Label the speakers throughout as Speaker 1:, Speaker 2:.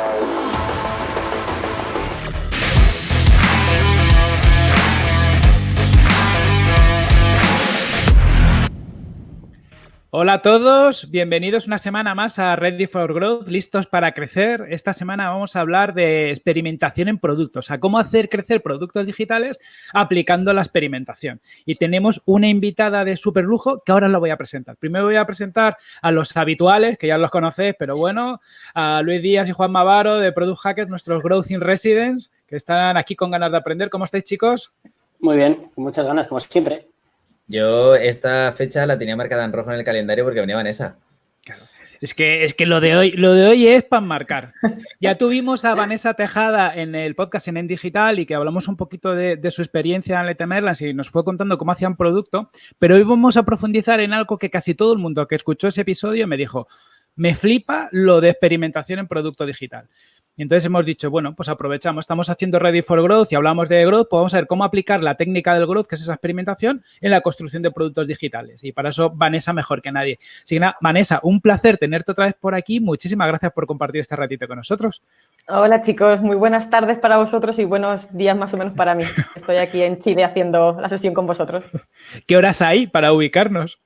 Speaker 1: uh, Hola a todos, bienvenidos una semana más a Ready for Growth, listos para crecer. Esta semana vamos a hablar de experimentación en productos, a cómo hacer crecer productos digitales aplicando la experimentación. Y tenemos una invitada de super lujo que ahora la voy a presentar. Primero voy a presentar a los habituales, que ya los conocéis, pero bueno, a Luis Díaz y Juan Mavaro de Product Hackers, nuestros Growth in Residence, que están aquí con ganas de aprender. ¿Cómo estáis, chicos?
Speaker 2: Muy bien, muchas ganas, como siempre.
Speaker 3: Yo esta fecha la tenía marcada en rojo en el calendario porque venía Vanessa.
Speaker 1: Es que, es que lo de hoy, lo de hoy es para marcar. Ya tuvimos a Vanessa Tejada en el podcast en En Digital y que hablamos un poquito de, su experiencia en Letemerlas y nos fue contando cómo hacían producto, pero hoy vamos a profundizar en algo que casi todo el mundo que escuchó ese episodio me dijo, me flipa lo de experimentación en producto digital. Y entonces hemos dicho, bueno, pues aprovechamos, estamos haciendo Ready for Growth y hablamos de Growth, pues vamos a ver cómo aplicar la técnica del Growth, que es esa experimentación, en la construcción de productos digitales. Y para eso Vanessa mejor que nadie. Así que nada, Vanessa, un placer tenerte otra vez por aquí. Muchísimas gracias por compartir este ratito con nosotros.
Speaker 4: Hola chicos, muy buenas tardes para vosotros y buenos días más o menos para mí. Estoy aquí en Chile haciendo la sesión con vosotros.
Speaker 1: ¿Qué horas hay para ubicarnos?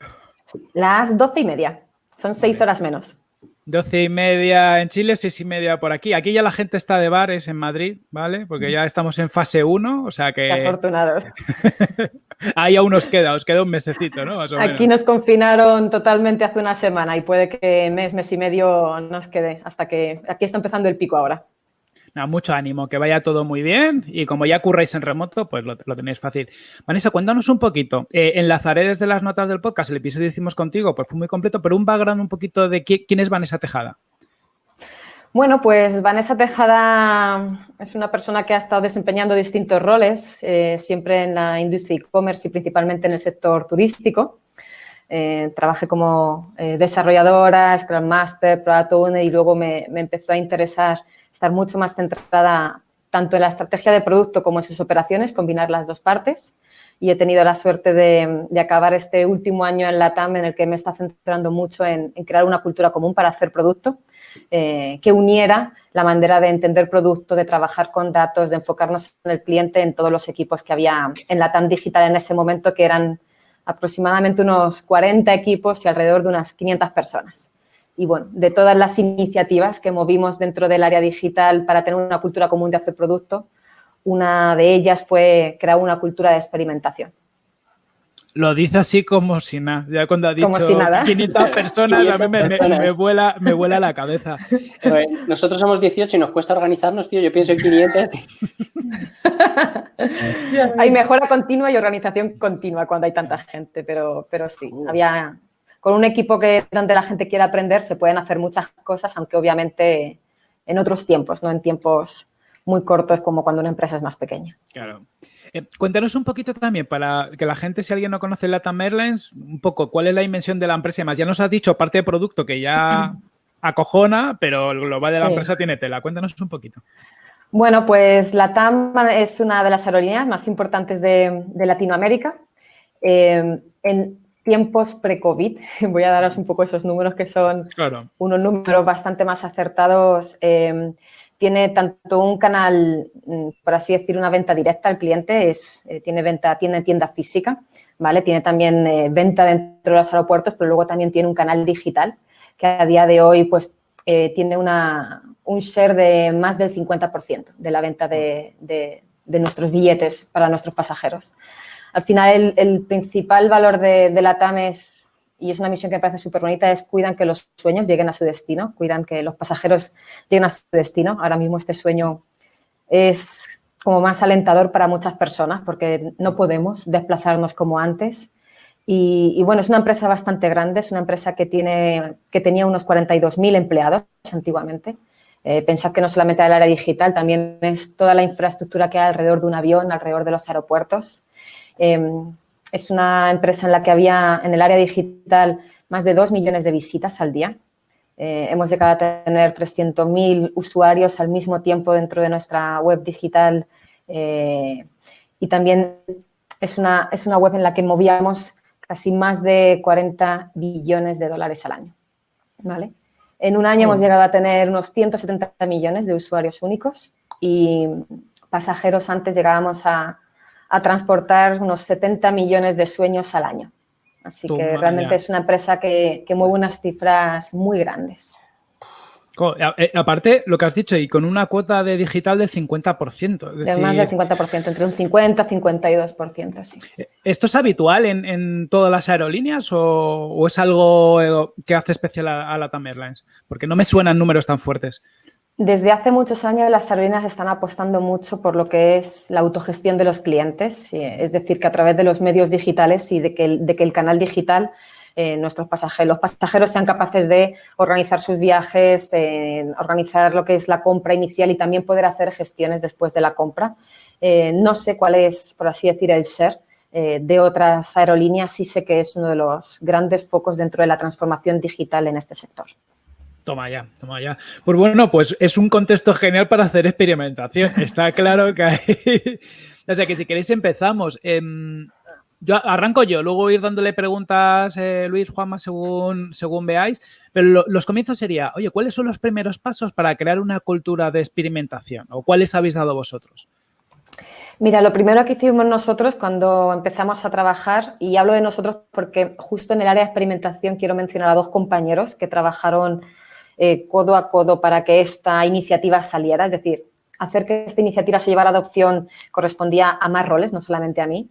Speaker 4: Las doce y media. Son seis horas menos.
Speaker 1: Doce y media en Chile, seis y media por aquí. Aquí ya la gente está de bares en Madrid, ¿vale? Porque ya estamos en fase 1, o sea que...
Speaker 4: Qué afortunados.
Speaker 1: Ahí aún nos queda, os queda un mesecito, ¿no?
Speaker 4: aquí nos confinaron totalmente hace una semana y puede que mes, mes y medio nos quede hasta que... Aquí está empezando el pico ahora
Speaker 1: mucho ánimo, que vaya todo muy bien y como ya curráis en remoto, pues lo, tenéis fácil. Vanessa, cuéntanos un poquito. Eh, enlazaré desde las notas del podcast, el episodio que hicimos contigo, pues fue muy completo, pero un background un poquito de quién es Vanessa Tejada.
Speaker 4: Bueno, pues Vanessa Tejada es una persona que ha estado desempeñando distintos roles, eh, siempre en la industria e-commerce y principalmente en el sector turístico. Eh, trabajé como desarrolladora, Scrum Master, Product Owner y luego me, me empezó a interesar estar mucho más centrada tanto en la estrategia de producto como en sus operaciones, combinar las dos partes. Y he tenido la suerte de, acabar este último año en la TAM en el que me está centrando mucho en, crear una cultura común para hacer producto eh, que uniera la manera de entender producto, de trabajar con datos, de enfocarnos en el cliente en todos los equipos que había en la TAM digital en ese momento, que eran aproximadamente unos 40 equipos y alrededor de unas 500 personas y bueno, de todas las iniciativas que movimos dentro del área digital para tener una cultura común de hacer producto, una de ellas fue crear una cultura de experimentación.
Speaker 1: Lo dice así como si nada. Ya cuando ha dicho 500 personas, a mí me, vuela, me vuela la cabeza.
Speaker 2: nosotros somos 18 y nos cuesta organizarnos, tío. Yo pienso en 500.
Speaker 4: hay mejora continua y organización continua cuando hay tanta gente, pero, pero sí, había con un equipo que donde la gente quiere aprender se pueden hacer muchas cosas, aunque obviamente en otros tiempos, no en tiempos muy cortos como cuando una empresa es más pequeña.
Speaker 1: Claro. Eh, cuéntanos un poquito también para que la gente, si alguien no conoce Latam Airlines, un poco cuál es la dimensión de la empresa y más. Ya nos has dicho parte de producto que ya acojona, pero el global de la empresa tiene tela. Cuéntanos un poquito.
Speaker 4: Bueno, pues Latam es una de las aerolíneas más importantes de, Latinoamérica. Eh, en, tiempos pre-COVID, voy a daros un poco esos números que son unos números bastante más acertados. Em, tiene tanto un canal, mm, por así decir, una venta directa al cliente, es, eh, tiene, venta, tiene tienda física, ¿vale? Tiene también eh, venta dentro de los aeropuertos, pero luego también tiene un canal digital que a día de hoy pues eh, tiene una, un share de más del 50% de la venta de, de nuestros billetes para nuestros pasajeros. Al final, el, principal valor de, la TAM es, y es una misión que me parece súper bonita, es cuidan que los sueños lleguen a su destino, cuidan que los pasajeros lleguen a su destino. Ahora mismo este sueño es como más alentador para muchas personas porque no podemos desplazarnos como antes. Y, bueno, es una empresa bastante grande, es una empresa que, tiene, que tenía unos 42.000 empleados antiguamente. Eh, pensad que no solamente el área digital, también es toda la infraestructura que hay alrededor de un avión, alrededor de los aeropuertos. Em, es una empresa en la que había en el área digital más de 2 millones de visitas al día. Eh, hemos llegado a tener 300.000 usuarios al mismo tiempo dentro de nuestra web digital eh, y también es una, es una web en la que movíamos casi más de 40 billones de dólares al año. ¿vale? En un año hemos llegado a tener unos 170 millones de usuarios únicos y pasajeros antes llegábamos a, transportar unos 70 millones de sueños al año. Así que realmente es una empresa que, que mueve unas cifras muy grandes.
Speaker 1: Eh, aparte, lo que has dicho, y con una cuota de digital del 50%.
Speaker 4: de más del 50%, entre un 50 y 52%, sí.
Speaker 1: Eh, ¿Esto es habitual en, todas las aerolíneas o, es algo eh, que hace especial a, la TAM Airlines? Porque no me suenan números tan fuertes.
Speaker 4: Desde hace muchos años las aerolíneas están apostando mucho por lo que es la autogestión de los clientes, es decir, que a través de los medios digitales y de que el canal digital eh, nuestros pasajeros, los pasajeros sean capaces de organizar sus viajes, organizar lo que es la compra inicial y también poder hacer gestiones después de la compra. Eh, no sé cuál es, por así decir, el share eh, de otras aerolíneas, sí sé que es uno de los grandes focos dentro de la transformación digital en este sector.
Speaker 1: Toma ya, toma ya. Pues bueno, pues es un contexto genial para hacer experimentación. Está claro que hay... o sea que si queréis empezamos. Em, yo arranco yo, luego ir dándole preguntas, eh, Luis, Juanma, según, según veáis. Pero los comienzos sería, oye, ¿cuáles son los primeros pasos para crear una cultura de experimentación? ¿O cuáles habéis dado vosotros?
Speaker 4: Mira, lo primero que hicimos nosotros cuando empezamos a trabajar, y hablo de nosotros porque justo en el área de experimentación quiero mencionar a dos compañeros que trabajaron eh, codo a codo para que esta iniciativa saliera, es decir, hacer que esta iniciativa se llevara a adopción correspondía a más roles, no solamente a mí.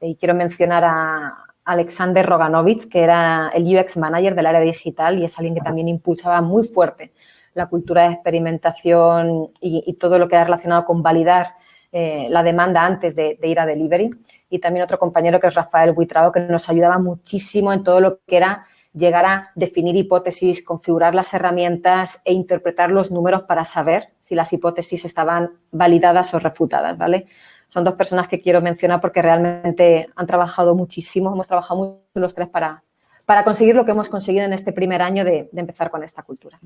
Speaker 4: Y quiero mencionar a Alexander Roganovich, que era el UX Manager del área digital y es alguien que también impulsaba muy fuerte la cultura de experimentación y, todo lo que era relacionado con validar eh, la demanda antes de, ir a delivery. Y también otro compañero que es Rafael Buitrao, que nos ayudaba muchísimo en todo lo que era llegar a definir hipótesis, configurar las herramientas e interpretar los números para saber si las hipótesis estaban validadas o refutadas, ¿vale? son dos personas que quiero mencionar porque realmente han trabajado muchísimo, hemos trabajado mucho los tres para, para conseguir lo que hemos conseguido en este primer año de, empezar con esta cultura.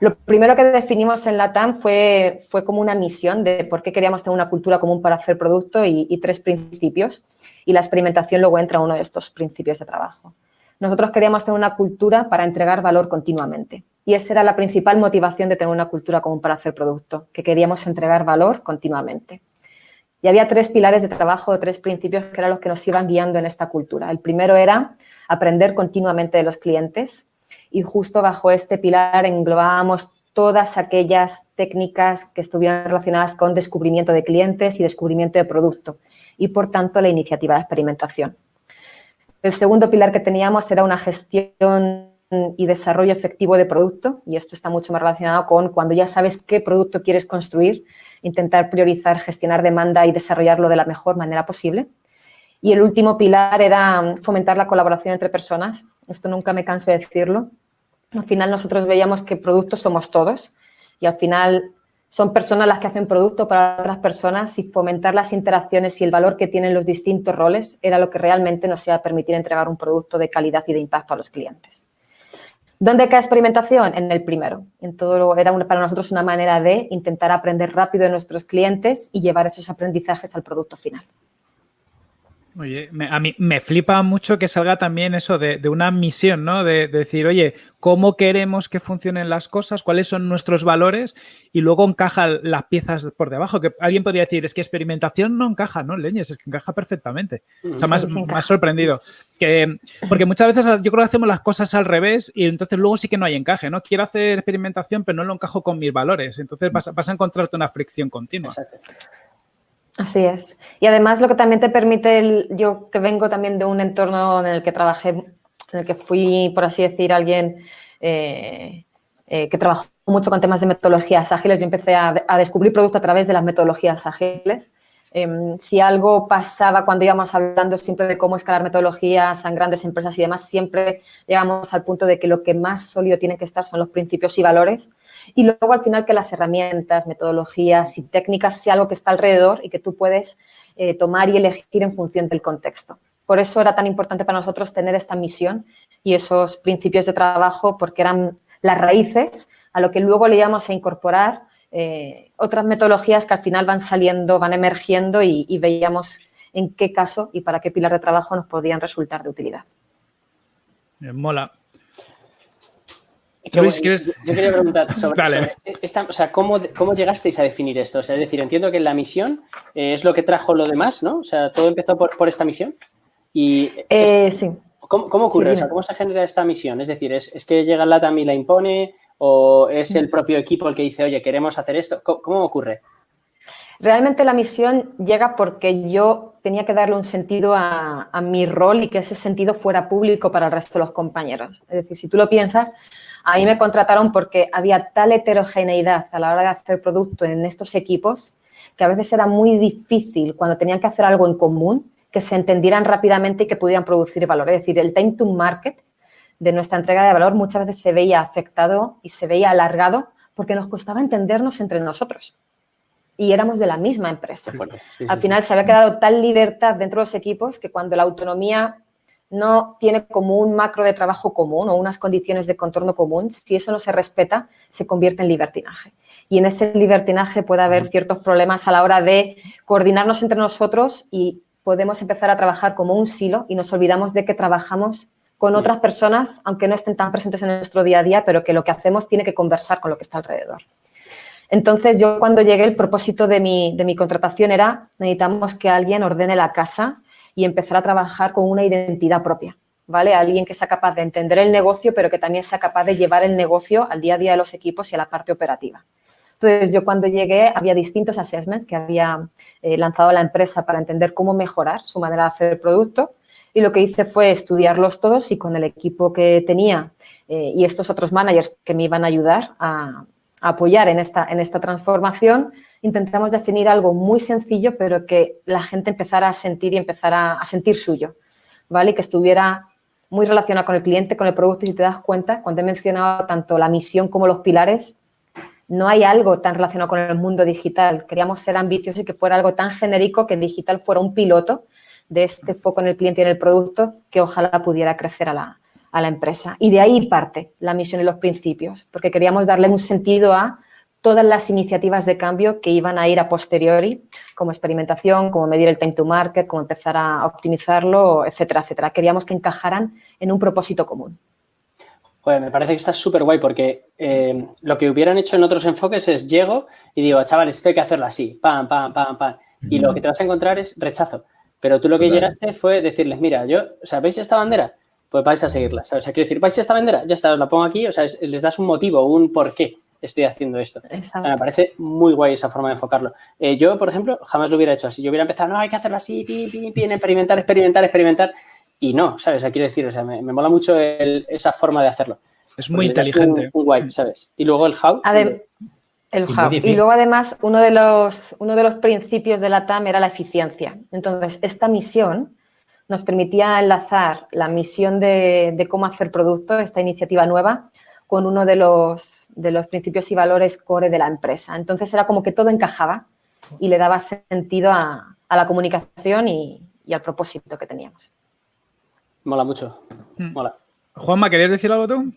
Speaker 4: Lo primero que definimos en la TAM fue, fue como una misión de por qué queríamos tener una cultura común para hacer producto y, y tres principios. Y la experimentación luego entra uno de estos principios de trabajo. Nosotros queríamos tener una cultura para entregar valor continuamente. Y esa era la principal motivación de tener una cultura común para hacer producto, que queríamos entregar valor continuamente. Y había tres pilares de trabajo, tres principios que eran los que nos iban guiando en esta cultura. El primero era aprender continuamente de los clientes y justo bajo este pilar englobábamos todas aquellas técnicas que estuvieran relacionadas con descubrimiento de clientes y descubrimiento de producto y, por tanto, la iniciativa de experimentación. El segundo pilar que teníamos era una gestión y desarrollo efectivo de producto y esto está mucho más relacionado con cuando ya sabes qué producto quieres construir, intentar priorizar, gestionar demanda y desarrollarlo de la mejor manera posible. Y el último pilar era fomentar la colaboración entre personas. Esto nunca me canso de decirlo. Al final nosotros veíamos que productos somos todos y al final son personas las que hacen producto para otras personas y fomentar las interacciones y el valor que tienen los distintos roles era lo que realmente nos iba a permitir entregar un producto de calidad y de impacto a los clientes. ¿Dónde cae experimentación? En el primero. En todo, era para nosotros una manera de intentar aprender rápido de nuestros clientes y llevar esos aprendizajes al producto final.
Speaker 1: Oye, a mí me flipa mucho que salga también eso de, una misión, ¿no? De, decir, oye, ¿cómo queremos que funcionen las cosas? ¿Cuáles son nuestros valores? Y luego encaja las piezas por debajo. Que alguien podría decir, es que experimentación no encaja, ¿no? Leñes, es que encaja perfectamente. O sea, más, más sorprendido. Que, porque muchas veces yo creo que hacemos las cosas al revés y entonces luego sí que no hay encaje, ¿no? Quiero hacer experimentación, pero no lo encajo con mis valores. Entonces vas, vas a encontrarte una fricción continua.
Speaker 4: Así es. Y además lo que también te permite, el, yo que vengo también de un entorno en el que trabajé, en el que fui, por así decir, alguien eh, eh, que trabajó mucho con temas de metodologías ágiles, yo empecé a, a descubrir producto a través de las metodologías ágiles. Em, si algo pasaba cuando íbamos hablando siempre de cómo escalar metodologías en grandes empresas y demás, siempre llegamos al punto de que lo que más sólido tiene que estar son los principios y valores y luego al final que las herramientas, metodologías y técnicas sea algo que está alrededor y que tú puedes eh, tomar y elegir en función del contexto. Por eso era tan importante para nosotros tener esta misión y esos principios de trabajo porque eran las raíces a lo que luego le íbamos a incorporar eh, otras metodologías que al final van saliendo, van emergiendo y, veíamos en qué caso y para qué pilar de trabajo nos podían resultar de utilidad.
Speaker 1: mola.
Speaker 2: Que,
Speaker 1: Luis,
Speaker 2: bueno,
Speaker 1: ¿quieres?
Speaker 2: Yo, yo quería preguntar sobre,
Speaker 1: Dale.
Speaker 2: sobre esta, o sea, ¿cómo, ¿cómo llegasteis a definir esto? O sea, es decir, entiendo que la misión eh, es lo que trajo lo demás, ¿no? O sea, todo empezó por, por esta misión. Y
Speaker 4: Eh, sí.
Speaker 2: ¿cómo, cómo ocurre?
Speaker 4: sí,
Speaker 2: o sea. ¿cómo se genera esta misión? Es decir, ¿es, es que llega LATAM y la impone? ¿O es el propio equipo el que dice, oye, queremos hacer esto? ¿Cómo, ocurre?
Speaker 4: Realmente la misión llega porque yo tenía que darle un sentido a, a mi rol y que ese sentido fuera público para el resto de los compañeros. Es decir, si tú lo piensas, a mí me contrataron porque había tal heterogeneidad a la hora de hacer producto en estos equipos que a veces era muy difícil cuando tenían que hacer algo en común que se entendieran rápidamente y que pudieran producir valor. Es decir, el time to market de nuestra entrega de valor muchas veces se veía afectado y se veía alargado porque nos costaba entendernos entre nosotros y éramos de la misma empresa.
Speaker 2: Sí,
Speaker 4: Al final
Speaker 2: sí.
Speaker 4: se había quedado tal libertad dentro de los equipos que cuando la autonomía no tiene como un macro de trabajo común o unas condiciones de contorno común, si eso no se respeta, se convierte en libertinaje. Y en ese libertinaje puede haber ciertos problemas a la hora de coordinarnos entre nosotros y podemos empezar a trabajar como un silo y nos olvidamos de que trabajamos con otras personas, aunque no estén tan presentes en nuestro día a día, pero que lo que hacemos tiene que conversar con lo que está alrededor. Entonces, yo cuando llegué, el propósito de mi, de mi contratación era, necesitamos que alguien ordene la casa y empezar a trabajar con una identidad propia, ¿vale? Alguien que sea capaz de entender el negocio, pero que también sea capaz de llevar el negocio al día a día de los equipos y a la parte operativa. Entonces, yo cuando llegué había distintos assessments que había eh, lanzado la empresa para entender cómo mejorar su manera de hacer el producto y lo que hice fue estudiarlos todos y con el equipo que tenía eh, y estos otros managers que me iban a ayudar a, apoyar en esta, en esta transformación, intentamos definir algo muy sencillo, pero que la gente empezara a sentir y empezara a sentir suyo, ¿vale? Y que estuviera muy relacionado con el cliente, con el producto. Y si te das cuenta, cuando he mencionado tanto la misión como los pilares, no hay algo tan relacionado con el mundo digital. Queríamos ser ambiciosos y que fuera algo tan genérico que digital fuera un piloto de este foco en el cliente y en el producto que ojalá pudiera crecer a la, a la empresa. Y de ahí parte la misión y los principios, porque queríamos darle un sentido a todas las iniciativas de cambio que iban a ir a posteriori, como experimentación, como medir el time to market, como empezar a optimizarlo, etcétera, etcétera. Queríamos que encajaran en un propósito común.
Speaker 2: Joder, me parece que está súper guay porque eh, lo que hubieran hecho en otros enfoques es llego y digo, chavales, esto hay que hacerlo así, pam, pam, pam, pam. Y lo que te vas a encontrar es rechazo. Pero tú lo que llegaste fue decirles, mira, yo, o sea, ¿veis esta bandera? Pues vais a seguirla, ¿sabes? O sea, quiero decir, ¿vais esta bandera? Ya está, os la pongo aquí, o sea, es- les das un motivo, un por qué estoy haciendo esto. O sea, me parece muy guay esa forma de enfocarlo. Eh, yo, por ejemplo, jamás lo hubiera hecho así. Yo hubiera empezado, no, hay que hacerlo así, pim, pim, pim, experimentar, experimentar, experimentar. Y no, ¿sabes? O sea, quiero decir, o sea, me, me mola mucho el- esa forma de hacerlo.
Speaker 1: Es muy inteligente.
Speaker 2: Un, un guay, ¿sabes? Y luego el how.
Speaker 4: Adem- el how. Y luego, además, uno de, los, uno de los principios de la TAM era la eficiencia. Entonces, esta misión nos permitía enlazar la misión de, de cómo hacer producto, esta iniciativa nueva, con uno de los, de los principios y valores core de la empresa. Entonces, era como que todo encajaba y le daba sentido a, a la comunicación y, y al propósito que teníamos.
Speaker 2: Mola mucho.
Speaker 1: Mm.
Speaker 2: Mola.
Speaker 1: Juanma, ¿querías decir algo tú?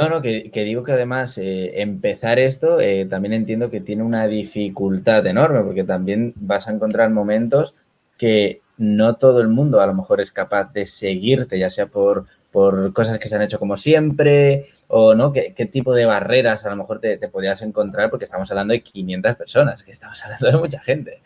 Speaker 3: No, no, que, digo que además eh, empezar esto eh, también entiendo que tiene una dificultad enorme, porque también vas a encontrar momentos que no todo el mundo a lo mejor es capaz de seguirte, ya sea por, por cosas que se han hecho como siempre, o no, ¿Qué, qué tipo de barreras a lo mejor te, te podrías encontrar, porque estamos hablando de 500 personas, que estamos hablando de mucha gente.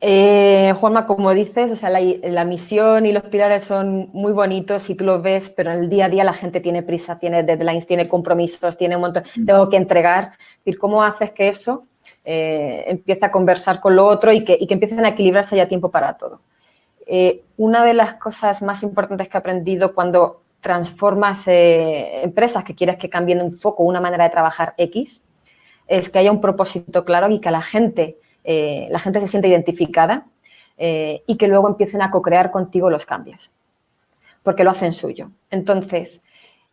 Speaker 4: Eh, Juanma, como dices, o sea, la, la misión y los pilares son muy bonitos y tú los ves, pero en el día a día la gente tiene prisa, tiene deadlines, tiene compromisos, tiene un montón, tengo que entregar. Es decir, ¿cómo haces que eso eh, empiece a conversar con lo otro y que, y que empiecen a equilibrarse haya tiempo para todo? Eh, una de las cosas más importantes que he aprendido cuando transformas eh, empresas que quieres que cambien un foco, una manera de trabajar X, es que haya un propósito claro y que la gente eh, la gente se siente identificada eh, y que luego empiecen a co-crear contigo los cambios, porque lo hacen suyo. Entonces,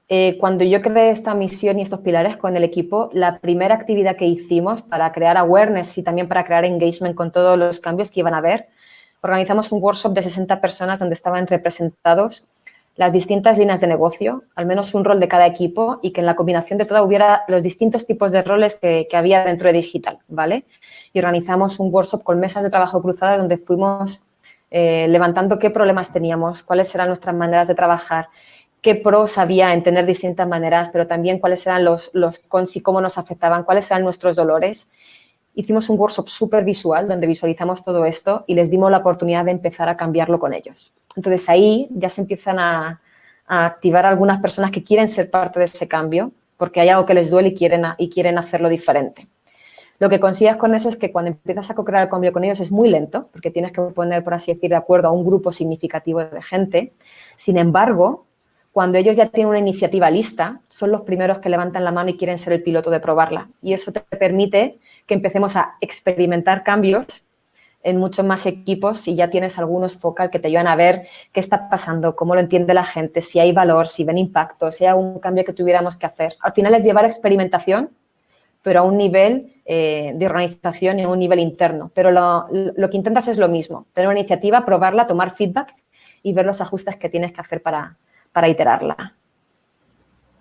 Speaker 4: eh, cuando yo creé esta misión y estos pilares con el equipo, la primera actividad que hicimos para crear awareness y también para crear engagement con todos los cambios que iban a haber, organizamos un workshop de 60 personas donde estaban representados las distintas líneas de negocio, al menos un rol de cada equipo y que en la combinación de todo hubiera los distintos tipos de roles que, que había dentro de digital, ¿vale? Y organizamos un workshop con mesas de trabajo cruzadas donde fuimos eh, levantando qué problemas teníamos, cuáles eran nuestras maneras de trabajar, qué pros había en tener distintas maneras, pero también cuáles eran los, los cons y cómo nos afectaban, cuáles eran nuestros dolores. Hicimos un workshop súper visual donde visualizamos todo esto y les dimos la oportunidad de empezar a cambiarlo con ellos. Entonces ahí ya se empiezan a, a activar algunas personas que quieren ser parte de ese cambio porque hay algo que les duele y quieren, y quieren hacerlo diferente. Lo que consigues con eso es que cuando empiezas a co-crear el cambio con ellos es muy lento, porque tienes que poner, por así decir, de acuerdo a un grupo significativo de gente. Sin embargo, cuando ellos ya tienen una iniciativa lista, son los primeros que levantan la mano y quieren ser el piloto de probarla. Y eso te permite que empecemos a experimentar cambios en muchos más equipos y ya tienes algunos focal que te ayudan a ver qué está pasando, cómo lo entiende la gente, si hay valor, si ven impacto, si hay algún cambio que tuviéramos que hacer. Al final es llevar experimentación, pero a un nivel eh, de organización a un nivel interno. Pero lo, lo, que intentas es lo mismo, tener una iniciativa, probarla, tomar feedback y ver los ajustes que tienes que hacer para, para iterarla.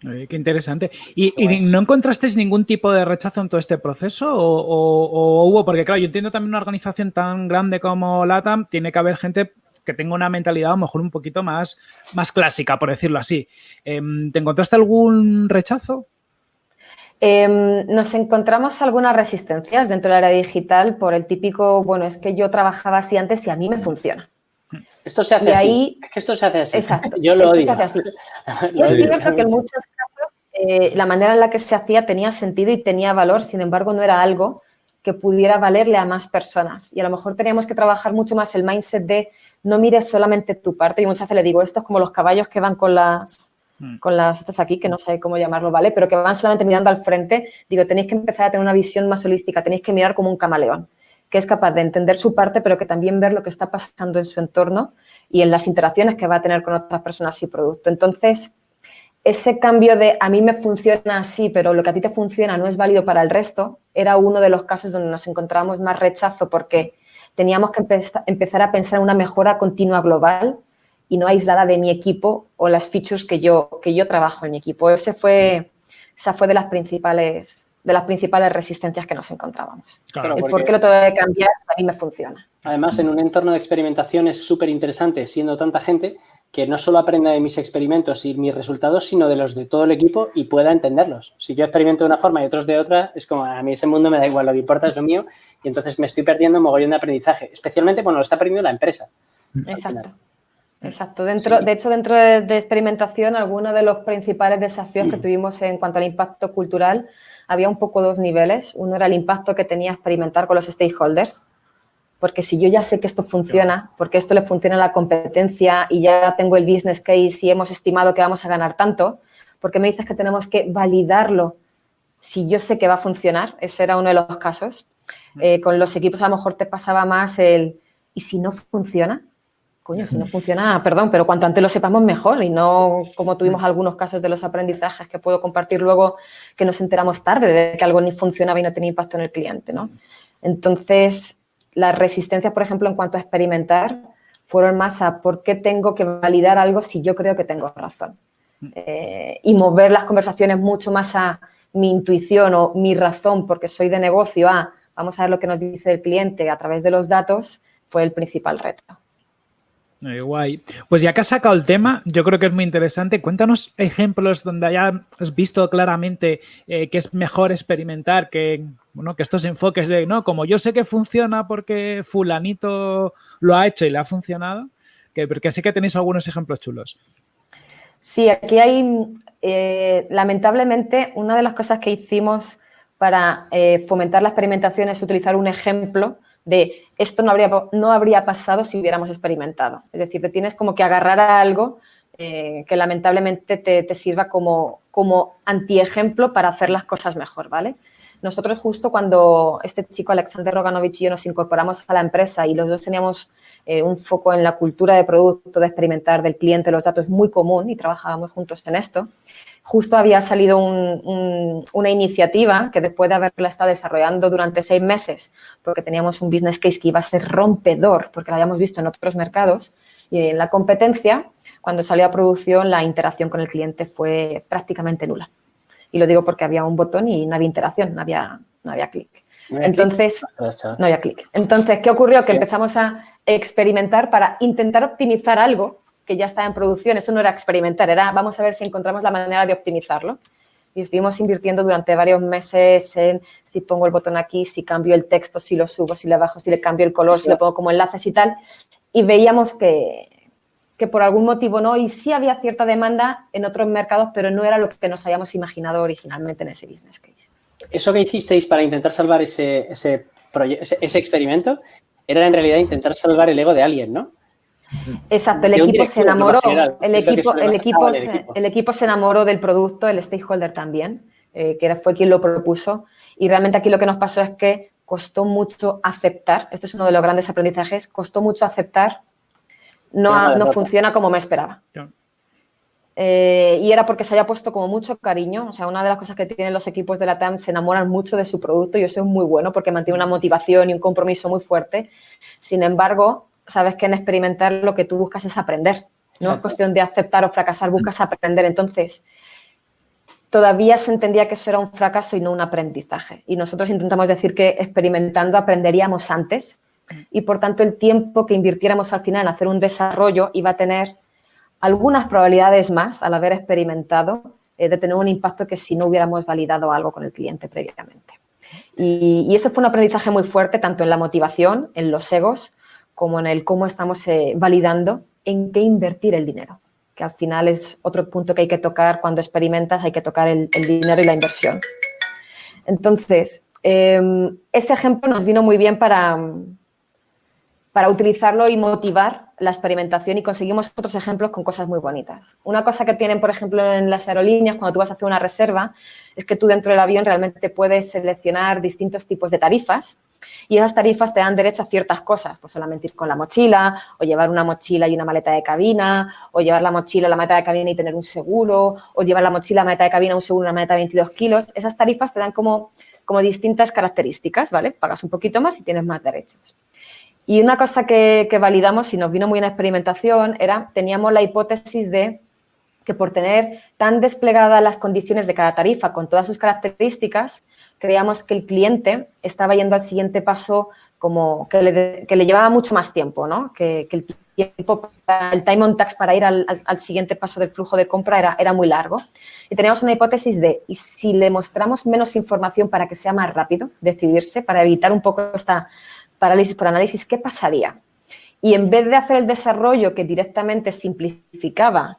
Speaker 1: qué interesante. ¿Y, ¿Y, no encontrasteis ningún tipo de rechazo en todo este proceso? O, o, ¿O, hubo? Porque, claro, yo entiendo también una organización tan grande como LATAM, tiene que haber gente que tenga una mentalidad a lo mejor un poquito más, más clásica, por decirlo así. Em, ¿Te encontraste algún rechazo?
Speaker 4: Eh, nos encontramos algunas resistencias dentro del área digital por el típico, bueno, es que yo trabajaba así antes y a mí me funciona.
Speaker 2: Esto se hace
Speaker 4: y
Speaker 2: así.
Speaker 4: ahí,
Speaker 2: Esto se hace así.
Speaker 4: Exacto.
Speaker 2: Yo lo odio.
Speaker 4: así. Y es cierto que en muchos casos eh, la manera en la que se hacía tenía sentido y tenía valor, sin embargo, no era algo que pudiera valerle a más personas. Y a lo mejor teníamos que trabajar mucho más el mindset de no mires solamente tu parte. Y muchas veces le digo, esto es como los caballos que van con las, con las estas aquí, que no sé cómo llamarlo, ¿vale? Pero que van solamente mirando al frente. Digo, tenéis que empezar a tener una visión más holística, tenéis que mirar como un camaleón, que es capaz de entender su parte, pero que también ver lo que está pasando en su entorno y en las interacciones que va a tener con otras personas y producto. Entonces, ese cambio de a mí me funciona así, pero lo que a ti te funciona no es válido para el resto, era uno de los casos donde nos encontrábamos más rechazo porque teníamos que empezar a pensar en una mejora continua global y no aislada de mi equipo o las features que yo, que yo trabajo en mi equipo. Ese fue, esa fue de las principales de las principales resistencias que nos encontrábamos.
Speaker 2: Claro,
Speaker 4: el
Speaker 2: porque-
Speaker 4: por qué lo tengo que cambiar, a mí me funciona.
Speaker 2: Además, en un entorno de experimentación es súper interesante, siendo tanta gente, que no solo aprenda de mis experimentos y mis resultados, sino de los de todo el equipo y pueda entenderlos. Si yo experimento de una forma y otros de otra, es como a mí ese mundo me da igual, lo que importa es lo mío y entonces me estoy perdiendo un mogollón de aprendizaje, especialmente cuando lo está perdiendo la empresa.
Speaker 4: Exacto. Exacto. Dentro, De hecho, dentro de, de experimentación, algunos de los principales desafíos que tuvimos en cuanto al impacto cultural, había un poco dos niveles. Uno era el impacto que tenía experimentar con los stakeholders, porque si yo ya sé que esto funciona, porque esto le funciona a la competencia y ya tengo el business case y hemos estimado que vamos a ganar tanto, ¿por qué me dices que tenemos que validarlo si yo sé que va a funcionar? Ese era uno de los casos. Eh, con los equipos a lo mejor te pasaba más el, ¿y si no funciona? Coño, si no funciona, perdón, pero cuanto antes lo sepamos mejor y no como tuvimos algunos casos de los aprendizajes que puedo compartir luego que nos enteramos tarde de que algo ni funcionaba y no tenía impacto en el cliente, ¿no? Entonces, las resistencias, por ejemplo, en cuanto a experimentar, fueron más a por qué tengo que validar algo si yo creo que tengo razón. Eh, y mover las conversaciones mucho más a mi intuición o mi razón, porque soy de negocio, a vamos a ver lo que nos dice el cliente a través de los datos, fue el principal reto.
Speaker 1: Eh, guay. Pues ya que has sacado el tema, yo creo que es muy interesante. Cuéntanos ejemplos donde hayas visto claramente eh, que es mejor experimentar que, bueno, que estos enfoques de, no, como yo sé que funciona porque fulanito lo ha hecho y le ha funcionado, que, porque sí que tenéis algunos ejemplos chulos.
Speaker 4: Sí, aquí hay, eh, lamentablemente, una de las cosas que hicimos para fomentar la experimentación es utilizar un ejemplo de esto no habría, no habría pasado si hubiéramos experimentado. Es decir, te tienes como que agarrar a algo eh, que lamentablemente te, te sirva como, como antiejemplo para hacer las cosas mejor, ¿vale? Nosotros justo cuando este chico Alexander Roganovich y yo nos incorporamos a la empresa y los dos teníamos eh, un foco en la cultura de producto, de experimentar del cliente, los datos muy común y trabajábamos juntos en esto, justo había salido un, un, una iniciativa que después de haberla estado desarrollando durante seis meses, porque teníamos un business case que iba a ser rompedor, porque lo habíamos visto en otros mercados, y en la competencia, cuando salió a producción, la interacción con el cliente fue prácticamente nula. Y lo digo porque había un botón y no había interacción, no había, no había clic. Entonces, no había clic. Entonces, ¿qué ocurrió? Que empezamos a experimentar para intentar optimizar algo que ya estaba en producción, eso no era experimentar, era vamos a ver si encontramos la manera de optimizarlo. Y estuvimos invirtiendo durante varios meses en si pongo el botón aquí, si cambio el texto, si lo subo, si le bajo, si le cambio el color, si le pongo como enlaces y tal. Y veíamos que, que por algún motivo no, y sí había cierta demanda en otros mercados, pero no era lo que nos habíamos imaginado originalmente en ese business case.
Speaker 2: Eso que hicisteis para intentar salvar ese, ese, ese experimento era en realidad intentar salvar el ego de alguien, ¿no?
Speaker 4: Exacto, el equipo se enamoró, el equipo, el, equipo, el equipo se enamoró del producto, el stakeholder también, eh, que fue quien lo propuso. Y realmente aquí lo que nos pasó es que costó mucho aceptar, este es uno de los grandes aprendizajes, costó mucho aceptar, no, no funciona como me esperaba. Eh, y era porque se había puesto como mucho cariño. O sea, una de las cosas que tienen los equipos de la TAM se enamoran mucho de su producto y eso es muy bueno porque mantiene una motivación y un compromiso muy fuerte. Sin embargo, sabes que en experimentar lo que tú buscas es aprender. No es cuestión de aceptar o fracasar, buscas aprender. Entonces, todavía se entendía que eso era un fracaso y no un aprendizaje. Y nosotros intentamos decir que experimentando aprenderíamos antes y, por tanto, el tiempo que invirtiéramos al final en hacer un desarrollo iba a tener algunas probabilidades más al haber experimentado eh, de tener un impacto que si no hubiéramos validado algo con el cliente previamente. Y, eso fue un aprendizaje muy fuerte, tanto en la motivación, en los egos, como en el cómo estamos eh, validando en qué invertir el dinero, que al final es otro punto que hay que tocar cuando experimentas, hay que tocar el, dinero y la inversión. Entonces, em, ese ejemplo nos vino muy bien para, para utilizarlo y motivar la experimentación y conseguimos otros ejemplos con cosas muy bonitas. Una cosa que tienen, por ejemplo, en las aerolíneas, cuando tú vas a hacer una reserva, es que tú dentro del avión realmente puedes seleccionar distintos tipos de tarifas y esas tarifas te dan derecho a ciertas cosas, pues solamente ir con la mochila, o llevar una mochila y una maleta de cabina, o llevar la mochila, la maleta de cabina y tener un seguro, o llevar la mochila, la maleta de cabina, un seguro, una maleta de 22 kilos. Esas tarifas te dan como, como distintas características, ¿vale? Pagas un poquito más y tienes más derechos. Y una cosa que, validamos y nos vino muy en experimentación era, teníamos la hipótesis de que por tener tan desplegadas las condiciones de cada tarifa con todas sus características, creíamos que el cliente estaba yendo al siguiente paso como que le, llevaba mucho más tiempo, ¿no? Que, el tiempo, el time on tax para ir al, siguiente paso del flujo de compra era, era muy largo. Y teníamos una hipótesis de, ¿y si le mostramos menos información para que sea más rápido decidirse, para evitar un poco esta parálisis por análisis, ¿qué pasaría? Y en vez de hacer el desarrollo que directamente simplificaba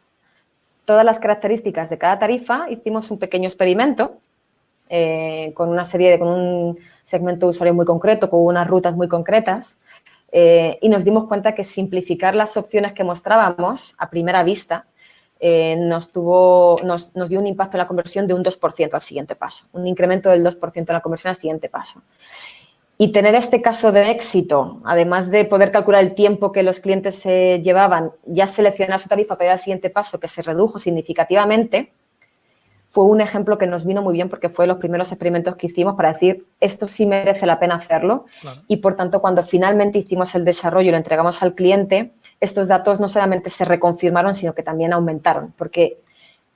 Speaker 4: todas las características de cada tarifa, hicimos un pequeño experimento eh, con una serie de, con un segmento de usuario muy concreto, con unas rutas muy concretas, eh, y nos dimos cuenta que simplificar las opciones que mostrábamos a primera vista eh, nos, tuvo, nos, nos, dio un impacto en la conversión de un 2% al siguiente paso, un incremento del 2% en la conversión al siguiente paso. Y tener este caso de éxito, además de poder calcular el tiempo que los clientes se llevaban, ya seleccionar su tarifa para ir al siguiente paso, que se redujo significativamente, fue un ejemplo que nos vino muy bien porque fue los primeros experimentos que hicimos para decir esto sí merece la pena hacerlo. Y por tanto cuando finalmente hicimos el desarrollo y lo entregamos al cliente, estos datos no solamente se reconfirmaron sino que también aumentaron porque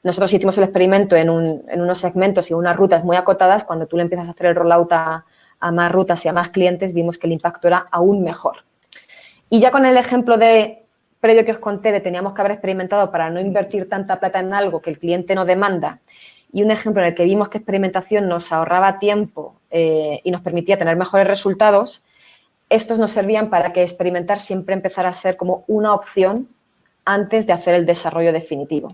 Speaker 4: nosotros hicimos el experimento en, en unos segmentos y unas rutas muy acotadas, cuando tú le empiezas a hacer el rollout a, a más rutas y a más clientes, vimos que el impacto era aún mejor. Y ya con el ejemplo de previo que os conté de teníamos que haber experimentado para no invertir tanta plata en algo que el cliente no demanda y un ejemplo en el que vimos que experimentación nos ahorraba tiempo eh, y nos permitía tener mejores resultados, estos nos servían para que experimentar siempre empezara a ser como una opción antes de hacer el desarrollo definitivo.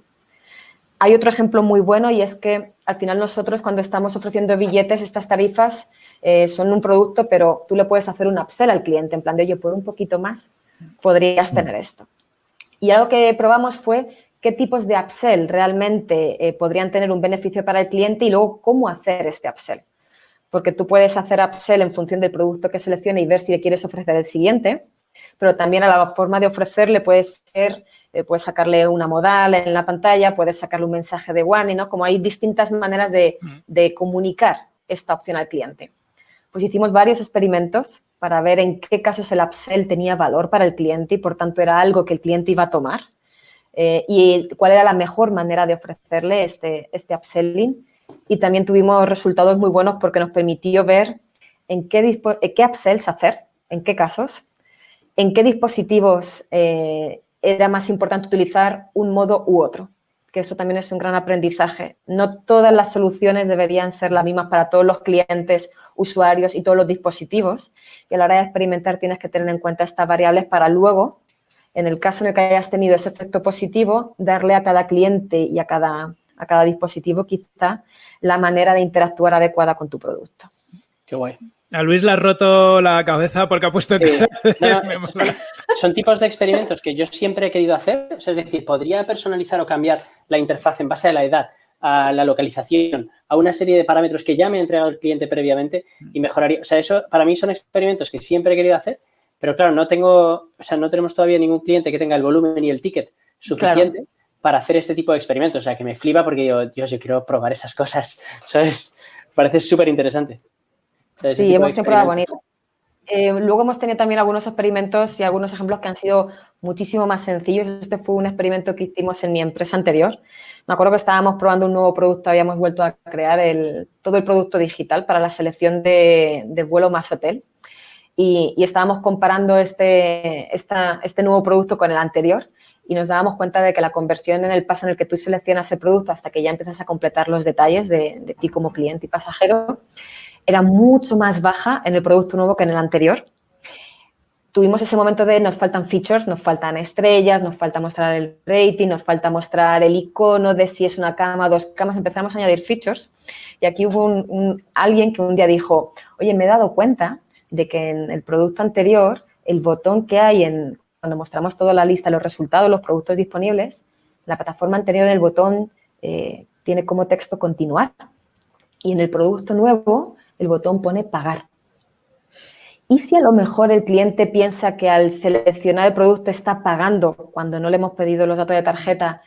Speaker 4: Hay otro ejemplo muy bueno y es que al final nosotros cuando estamos ofreciendo billetes, estas tarifas eh, son un producto, pero tú le puedes hacer un upsell al cliente, en plan de, oye, por un poquito más podrías mm. tener esto. Y algo que probamos fue qué tipos de upsell realmente eh, podrían tener un beneficio para el cliente y luego cómo hacer este upsell. Porque tú puedes hacer upsell en función del producto que seleccione y ver si le quieres ofrecer el siguiente, pero también a la forma de ofrecerle puede ser, eh, puedes sacarle una modal en la pantalla, puedes sacarle un mensaje de warning, ¿no? Como hay distintas maneras de, mm. de comunicar esta opción al cliente pues hicimos varios experimentos para ver en qué casos el upsell tenía valor para el cliente y, por tanto, era algo que el cliente iba a tomar eh, y cuál era la mejor manera de ofrecerle este, este upselling. Y también tuvimos resultados muy buenos porque nos permitió ver en qué, qué upsells hacer, en qué casos, en qué dispositivos eh, era más importante utilizar un modo u otro, que eso también es un gran aprendizaje. No todas las soluciones deberían ser las mismas para todos los clientes, usuarios y todos los dispositivos. Y a la hora de experimentar tienes que tener en cuenta estas variables para luego, en el caso en el que hayas tenido ese efecto positivo, darle a cada cliente y a cada, a cada dispositivo quizá la manera de interactuar adecuada con tu producto.
Speaker 2: Qué guay.
Speaker 1: A Luis le ha roto la cabeza porque ha puesto...
Speaker 2: son tipos de experimentos que yo siempre he querido hacer. es decir, podría personalizar o cambiar la interfaz en base a la edad, a la localización, a una serie de parámetros que ya me ha entregado el cliente previamente y mejoraría. O sea, eso para mí son experimentos que siempre he querido hacer, pero claro, no tengo, o sea, no tenemos todavía ningún cliente que tenga el volumen y el ticket suficiente para hacer este tipo de experimentos. O sea, que me flipa porque digo, Dios, yo quiero probar esas cosas, ¿sabes? Parece súper interesante
Speaker 4: sí, hemos tenido pruebas bonitas. Eh, luego hemos tenido también algunos experimentos y algunos ejemplos que han sido muchísimo más sencillos. Este fue un experimento que hicimos en mi empresa anterior. Me acuerdo que estábamos probando un nuevo producto, habíamos vuelto a crear el, todo el producto digital para la selección de, vuelo más hotel y, estábamos comparando este, este nuevo producto con el anterior y nos dábamos cuenta de que la conversión en el paso en el que tú seleccionas el producto hasta que ya empiezas a completar los detalles de, de ti como cliente y pasajero era mucho más baja en el producto nuevo que en el anterior. Tuvimos ese momento de nos faltan features, nos faltan estrellas, nos falta mostrar el rating, nos falta mostrar el icono de si es una cama, dos camas, empezamos a añadir features y aquí hubo alguien que un día dijo, oye, me he dado cuenta de que en el producto anterior el botón que hay en cuando mostramos toda la lista, los resultados, los productos disponibles, la plataforma anterior, el botón eh, tiene como texto continuar. Y en el producto nuevo el botón pone pagar. ¿Y si a lo mejor el cliente piensa que al seleccionar el producto está pagando cuando no le hemos pedido los datos de tarjeta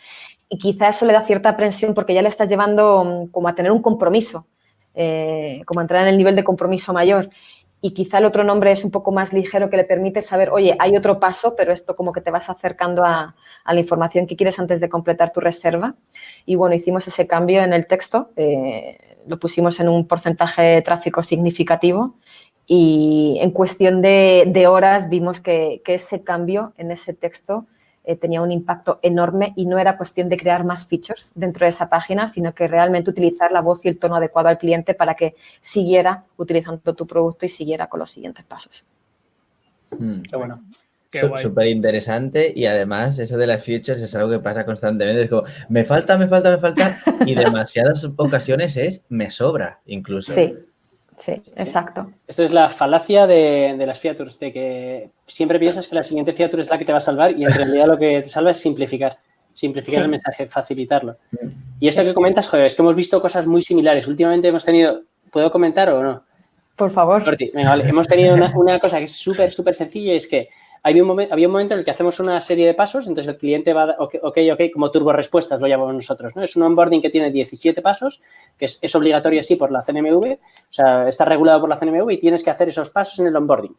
Speaker 4: y quizá eso le da cierta aprensión porque ya le estás llevando mm, como a tener un compromiso, eh, como a entrar en el nivel de compromiso mayor y quizá el otro nombre es un poco más ligero que le permite saber, oye, hay otro paso, pero esto como que te vas acercando a, la información que quieres antes de completar tu reserva. Y bueno, hicimos ese cambio en el texto. Eh, lo pusimos en un porcentaje de tráfico significativo y en cuestión de, horas vimos que, ese cambio en ese texto eh, tenía un impacto enorme y no era cuestión de crear más features dentro de esa página, sino que realmente utilizar la voz y el tono adecuado al cliente para que siguiera utilizando tu producto y siguiera con los siguientes pasos.
Speaker 3: Mm. Qué bueno. Súper interesante y además eso de las features es algo que pasa constantemente. Es como, me falta, me falta, me falta y demasiadas ocasiones es, me sobra incluso.
Speaker 4: Sí, sí, exacto.
Speaker 2: Esto es la falacia de, las features, de que siempre piensas que la siguiente feature es la que te va a salvar y en realidad lo que te salva es simplificar, simplificar el mensaje, facilitarlo. Mm. Y esto que comentas, joder, es que hemos visto cosas muy similares. Últimamente hemos tenido, ¿puedo comentar o no?
Speaker 4: Por favor.
Speaker 2: Hemos tenido una, una cosa que es súper, súper sencilla y es que había un, momento, en el que hacemos una serie de pasos, entonces el cliente va, ok, ok, como turbo respuestas lo llamamos nosotros, ¿no? Es un onboarding que tiene 17 pasos, que es, obligatorio así por la CNMV, o sea, está regulado por la CNMV y tienes que hacer esos pasos en el onboarding.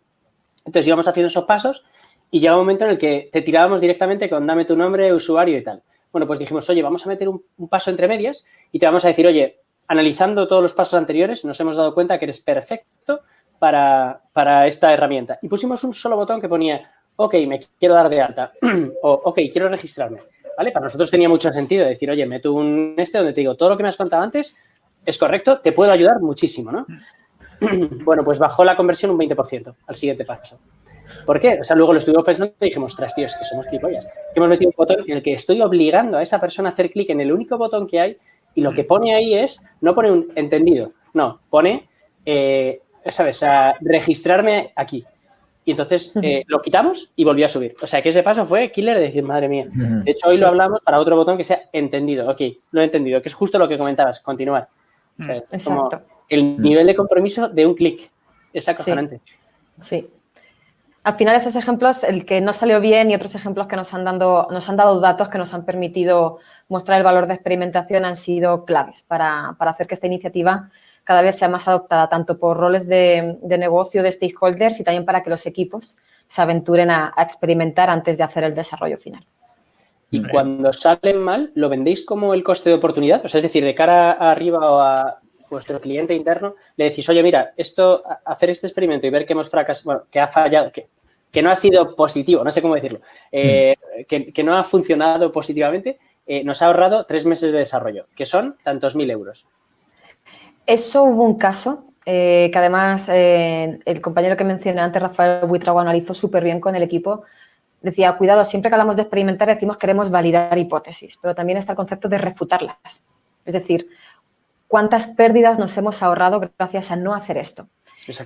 Speaker 2: Entonces íbamos haciendo esos pasos y llega un momento en el que te tirábamos directamente con dame tu nombre, usuario y tal. Bueno, pues dijimos, oye, vamos a meter un, un paso entre medias y te vamos a decir, oye, analizando todos los pasos anteriores, nos hemos dado cuenta que eres perfecto para, para, esta herramienta. Y pusimos un solo botón que ponía, ok, me quiero dar de alta, o ok, quiero registrarme. ¿Vale? Para nosotros tenía mucho sentido decir, oye, meto un este donde te digo, todo lo que me has contado antes es correcto, te puedo ayudar muchísimo, ¿no? bueno, pues bajó la conversión un 20% al siguiente paso. ¿Por qué? O sea, luego lo estuvimos pensando y dijimos, ostras, tío, es que somos clipollas. Hemos metido un botón en el que estoy obligando a esa persona a hacer clic en el único botón que hay y lo que pone ahí es, no pone un entendido, no, pone, eh, ¿sabes? A registrarme aquí. Y entonces eh, lo quitamos y volvió a subir. O sea, que ese paso fue killer de decir, madre mía. De hecho, hoy lo hablamos para otro botón que sea entendido. Ok, lo he entendido, que es justo lo que comentabas, continuar. Exacto. el nivel de compromiso de un clic. Es acojonante.
Speaker 4: Sí. Al final, esos ejemplos, el que no salió bien y otros ejemplos que nos han, dado, nos han dado datos que nos han permitido mostrar el valor de experimentación han sido claves para, para hacer que esta iniciativa cada vez sea más adoptada tanto por roles de, negocio de stakeholders y también para que los equipos se aventuren a, experimentar antes de hacer el desarrollo final.
Speaker 2: Y cuando salen mal, ¿lo vendéis como el coste de oportunidad? O sea, es decir, de cara arriba o a vuestro cliente interno, le decís, oye, mira, esto, hacer este experimento y ver que hemos fracasado, bueno, que ha fallado, que que no ha sido positivo, no sé cómo decirlo, eh, hmm. que, no ha funcionado positivamente, eh, nos ha ahorrado tres meses de desarrollo, que son tantos mil euros.
Speaker 4: Eso hubo un caso que además el compañero que mencioné antes, Rafael Buitrago, analizó súper bien con el equipo. Decía, cuidado, siempre que hablamos de experimentar decimos queremos validar hipótesis, pero también está el concepto de refutarlas. Es decir, cuántas pérdidas nos hemos ahorrado gracias a no hacer esto.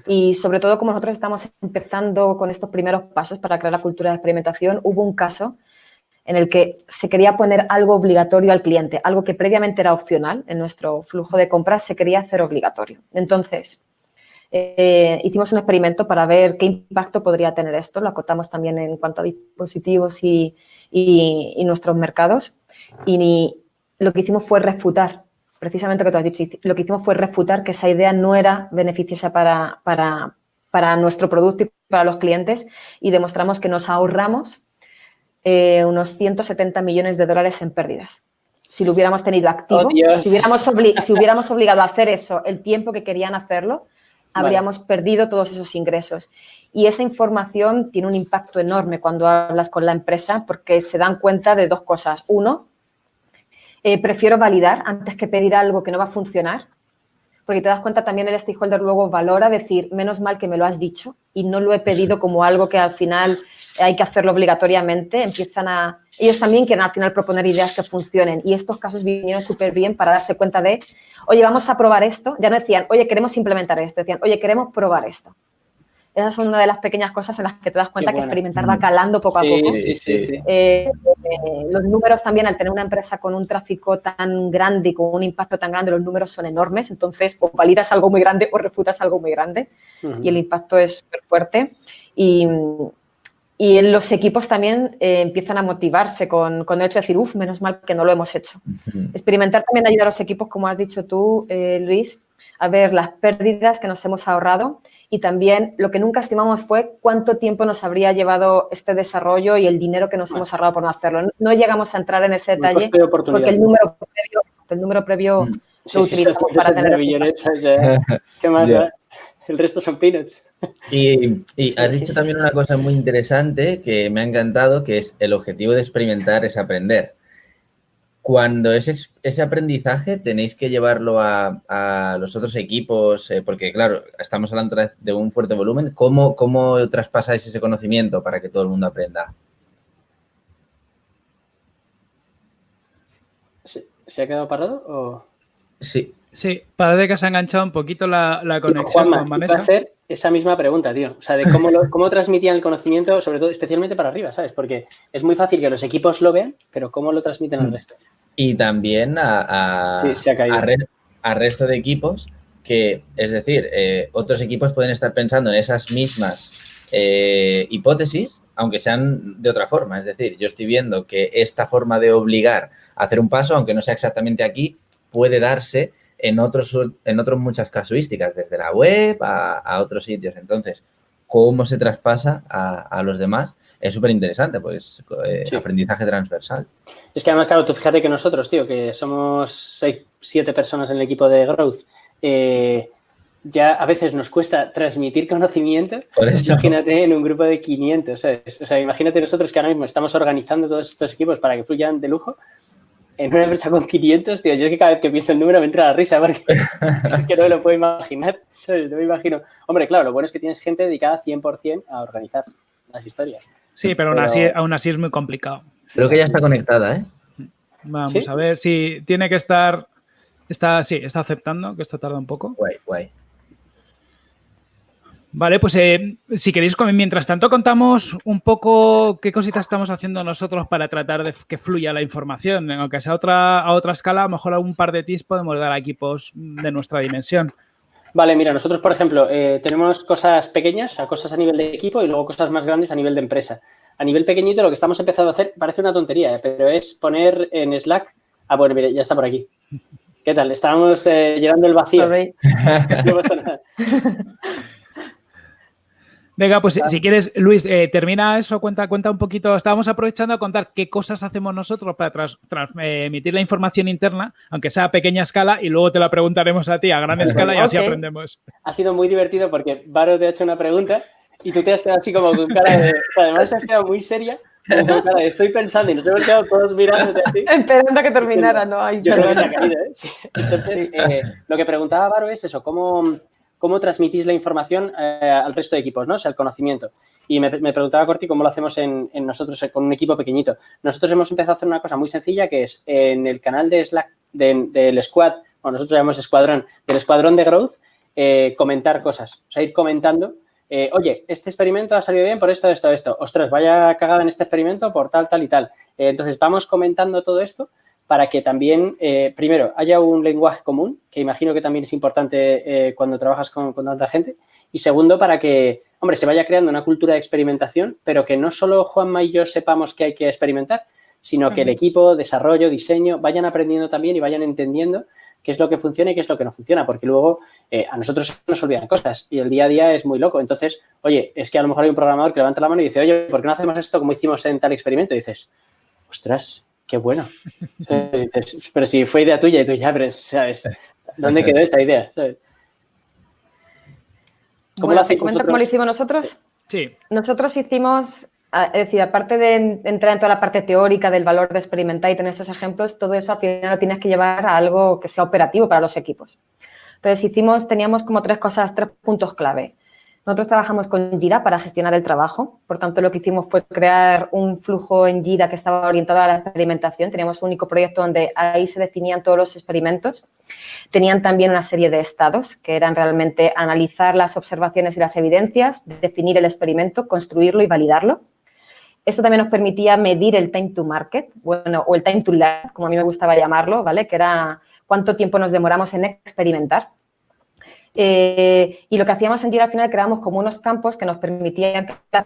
Speaker 4: Y sobre todo, como nosotros estamos empezando con estos primeros pasos para crear la cultura de experimentación, hubo un caso en el que se quería poner algo obligatorio al cliente, algo que previamente era opcional en nuestro flujo de compras, se quería hacer obligatorio. Entonces, eh, hicimos un experimento para ver qué impacto podría tener esto, lo acotamos también en cuanto a dispositivos y, nuestros mercados, y lo que hicimos fue refutar precisamente lo que tú has dicho, lo que hicimos fue refutar que esa idea no era beneficiosa para, nuestro producto y para los clientes y demostramos que nos ahorramos eh, unos 170 millones de dólares en pérdidas. Si lo hubiéramos tenido activo, oh, si, hubiéramos si hubiéramos obligado a hacer eso el tiempo que querían hacerlo, habríamos perdido todos esos ingresos. Y esa información tiene un impacto enorme cuando hablas con la empresa porque se dan cuenta de dos cosas. Uno, eh, prefiero validar antes que pedir algo que no va a funcionar, porque te das cuenta también el stakeholder luego valora decir, menos mal que me lo has dicho y no lo he pedido como algo que al final hay que hacerlo obligatoriamente, empiezan a... Ellos también quieren al final proponer ideas que funcionen y estos casos vinieron súper bien para darse cuenta de, oye, vamos a probar esto. Ya no decían, oye, queremos implementar esto, decían, oye, queremos probar esto. Esas son una de las pequeñas cosas en las que te das cuenta que experimentar va calando poco a poco. Sí, sí, sí. Eh, eh, los números también, al tener una empresa con un tráfico tan grande y con un impacto tan grande, los números son enormes. Entonces, o validas algo muy grande o refutas algo muy grande. Y el impacto es súper fuerte. Y, y los equipos también eh, empiezan a motivarse con, con, el hecho de decir, uff, menos mal que no lo hemos hecho. Experimentar también ayuda a los equipos, como has dicho tú, Luis, a ver las pérdidas que nos hemos ahorrado y también lo que nunca estimamos fue cuánto tiempo nos habría llevado este desarrollo y el dinero que nos hemos ahorrado por no hacerlo. No, llegamos a entrar en ese detalle porque el número previo, el número previo mm. lo utilizamos para tener...
Speaker 2: ¿Qué más? El resto son peanuts.
Speaker 3: Y, y has dicho también una cosa muy interesante que me ha encantado, que es el objetivo de experimentar es aprender. Cuando ese, ese aprendizaje tenéis que llevarlo a, los otros equipos, eh, porque claro, estamos hablando de un fuerte volumen, ¿cómo, ¿cómo traspasáis ese conocimiento para que todo el mundo aprenda?
Speaker 2: ¿Se, ha quedado parado o...?
Speaker 3: Sí.
Speaker 1: Sí, parece que se ha enganchado un poquito la, conexión con Vanessa.
Speaker 2: hacer esa misma pregunta, tío. O sea, de cómo, cómo transmitían el conocimiento, sobre todo, especialmente para arriba, ¿sabes? Porque es muy fácil que los equipos lo vean, pero ¿cómo lo transmiten al mm. resto?
Speaker 3: Y también a, a, resto de equipos que, es decir, eh, otros equipos pueden estar pensando en esas mismas eh, hipótesis, aunque sean de otra forma. Es decir, yo estoy viendo que esta forma de obligar a hacer un paso, aunque no sea exactamente aquí, puede darse en otros, en otros muchas casuísticas, desde la web a, otros sitios. Entonces, ¿cómo se traspasa a, los demás? Es súper interesante, pues, eh, aprendizaje transversal.
Speaker 2: Es que además, claro, tú fíjate que nosotros, tío, que somos seis, siete personas en el equipo de Growth, eh, ya a veces nos cuesta transmitir conocimiento. Imagínate en un grupo de 500, O sea, imagínate nosotros que ahora mismo estamos organizando todos estos equipos para que fluyan de lujo en una empresa con 500, tío, yo es que cada vez que pienso el número me entra la risa porque es que no me lo puedo imaginar. No me imagino. Hombre, claro, lo bueno es que tienes gente dedicada 100% a organizar las historias.
Speaker 1: Sí, pero, Aún, así, aún así es muy complicado.
Speaker 3: Creo que ya está conectada, ¿eh?
Speaker 1: Vamos a ver si tiene que estar... Está, sí, está aceptando, que esto tarda un poco.
Speaker 3: Guay, guay.
Speaker 1: Vale, pues eh, si queréis, mientras tanto contamos un poco qué cositas estamos haciendo nosotros para tratar de que fluya la información. Aunque sea otra, a otra escala, a lo mejor un par de tips podemos dar a equipos de nuestra dimensión.
Speaker 2: Vale, mira, nosotros, por ejemplo, eh, tenemos cosas pequeñas, cosas a nivel de equipo y luego cosas más grandes a nivel de empresa. A nivel pequeñito, lo que estamos empezando a hacer parece una tontería, pero es poner en Slack... Ah, bueno, mire, ya está por aquí. ¿Qué tal? Estábamos eh, llenando el vacío. no pasa nada.
Speaker 1: Venga, pues si quieres, Luis, eh, termina eso, cuenta, cuenta un poquito. Estábamos aprovechando a contar qué cosas hacemos nosotros para transmitir la información interna, aunque sea a pequeña escala, y luego te la preguntaremos a ti a gran escala y así aprendemos.
Speaker 2: Ha sido muy divertido porque Varo te ha hecho una pregunta y tú te has quedado así como con cara de... además te has quedado muy seria estoy pensando y nos hemos quedado todos mirándote así.
Speaker 4: Esperando que terminara, ¿no? hay
Speaker 2: Yo creo que se ha caído, ¿eh? Entonces, eh, lo que preguntaba Baro es eso, ¿cómo, cómo transmitís la información eh, al resto de equipos, ¿no? O sea, el conocimiento. Y me, preguntaba Corti cómo lo hacemos en, nosotros eh, con un equipo pequeñito. Nosotros hemos empezado a hacer una cosa muy sencilla que es en el canal de Slack del squad, o nosotros llamamos escuadrón, del escuadrón de growth, comentar cosas. O sea, ir comentando eh, oye, este experimento ha salido bien por esto, esto, esto. Ostras, vaya cagada en este experimento por tal, tal y tal. Eh, entonces, vamos comentando todo esto para que también, eh, primero, haya un lenguaje común, que imagino que también es importante cuando trabajas con, tanta gente. Y segundo, para que, hombre, se vaya creando una cultura de experimentación, pero que no solo Juanma y yo sepamos que hay que experimentar, sino que el equipo, desarrollo, diseño, vayan aprendiendo también y vayan entendiendo qué es lo que funciona y qué es lo que no funciona, porque luego eh, a nosotros nos olvidan cosas y el día a día es muy loco. Entonces, oye, es que a lo mejor hay un programador que levanta la mano y dice, oye, ¿por qué no hacemos esto como hicimos en tal experimento? Y dices, ostras, qué bueno. pero si fue idea tuya y tú ya, pero, ¿sabes? ¿Dónde quedó esta idea?
Speaker 4: ¿Cómo lo hacéis cómo lo hicimos nosotros?
Speaker 1: Sí.
Speaker 4: Nosotros hicimos es decir, aparte de entrar en toda la parte teórica del valor de experimentar y tener estos ejemplos, todo eso al final lo tienes que llevar a algo que sea operativo para los equipos. Entonces, hicimos, teníamos como tres cosas, tres puntos clave. Nosotros trabajamos con Jira para gestionar el trabajo. Por tanto, lo que hicimos fue crear un flujo en Jira que estaba orientado a la experimentación. Teníamos un único proyecto donde ahí se definían todos los experimentos. Tenían también una serie de estados que eran realmente analizar las observaciones y las evidencias, definir el experimento, construirlo y validarlo. Esto también nos permitía medir el time to market, bueno, o el time to learn, como a mí me gustaba llamarlo, ¿vale? Que era cuánto tiempo nos demoramos en experimentar. Eh, y lo que hacíamos en Jira al final creábamos como unos campos que nos permitían que las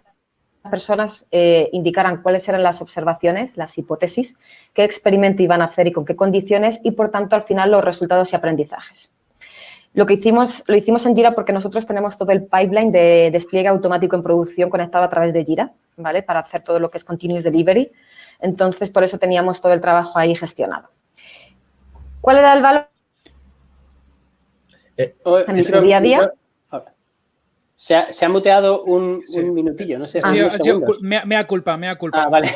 Speaker 4: personas eh, indicaran cuáles eran las observaciones, las hipótesis, qué experimento iban a hacer y con qué condiciones y, por tanto, al final los resultados y aprendizajes. Lo que hicimos, lo hicimos en Jira porque nosotros tenemos todo el pipeline de despliegue automático en producción conectado a través de Jira, ¿vale? Para hacer todo lo que es continuous delivery. Entonces, por eso teníamos todo el trabajo ahí gestionado. ¿Cuál era el valor
Speaker 2: eh, en el día a día? Se ha, muteado un, minutillo, no sé si
Speaker 1: ah, me, me, ha culpa, me ha culpa.
Speaker 2: Ah, vale.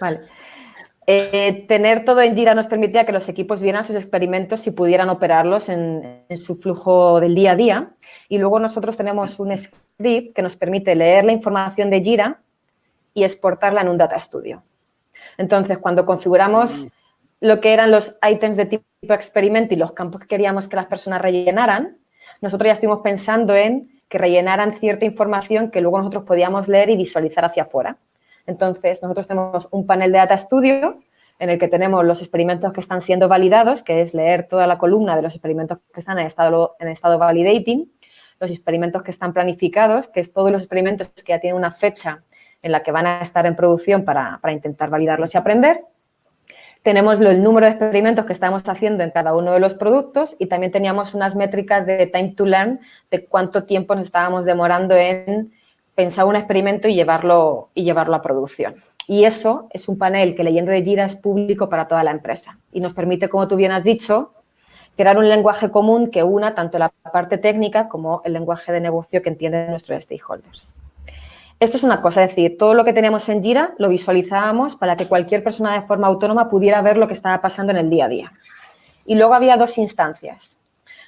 Speaker 4: Vale. Eh, tener todo en Jira nos permitía que los equipos vieran sus experimentos y pudieran operarlos en, su flujo del día a día. Y luego nosotros tenemos un script que nos permite leer la información de Jira y exportarla en un Data Studio. Entonces, cuando configuramos lo que eran los ítems de tipo experimento y los campos que queríamos que las personas rellenaran, nosotros ya estuvimos pensando en que rellenaran cierta información que luego nosotros podíamos leer y visualizar hacia afuera. Entonces, nosotros tenemos un panel de Data Studio en el que tenemos los experimentos que están siendo validados, que es leer toda la columna de los experimentos que están en estado, en estado validating, los experimentos que están planificados, que es todos los experimentos que ya tienen una fecha en la que van a estar en producción para, para intentar validarlos y aprender. Tenemos el número de experimentos que estamos haciendo en cada uno de los productos y también teníamos unas métricas de time to learn, de cuánto tiempo nos estábamos demorando en pensar un experimento y llevarlo, y llevarlo a producción. Y eso es un panel que leyendo de Jira es público para toda la empresa y nos permite, como tú bien has dicho, crear un lenguaje común que una tanto la parte técnica como el lenguaje de negocio que entienden nuestros stakeholders. Esto es una cosa, es decir, todo lo que tenemos en Jira lo visualizábamos para que cualquier persona de forma autónoma pudiera ver lo que estaba pasando en el día a día. Y luego había dos instancias.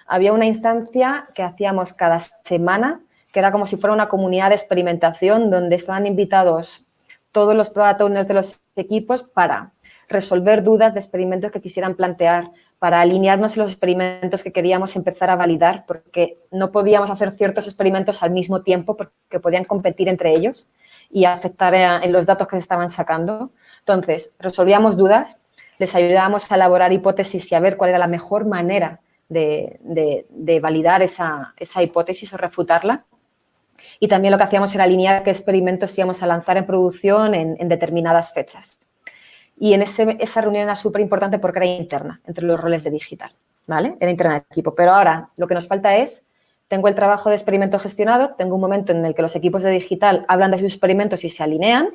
Speaker 4: Había una instancia que hacíamos cada semana que era como si fuera una comunidad de experimentación donde estaban invitados todos los product owners de los equipos para resolver dudas de experimentos que quisieran plantear, para alinearnos los experimentos que queríamos empezar a validar, porque no podíamos hacer ciertos experimentos al mismo tiempo porque podían competir entre ellos y afectar en los datos que se estaban sacando. Entonces, resolvíamos dudas, les ayudábamos a elaborar hipótesis y a ver cuál era la mejor manera de, validar esa, esa hipótesis o refutarla y también lo que hacíamos era alinear qué experimentos íbamos a lanzar en producción en, determinadas fechas. Y en esa reunión era súper importante porque era interna entre los roles de digital, ¿vale? Era interna del equipo. Pero ahora lo que nos falta es, tengo el trabajo de experimento gestionado, tengo un momento en el que los equipos de digital hablan de sus experimentos y se alinean,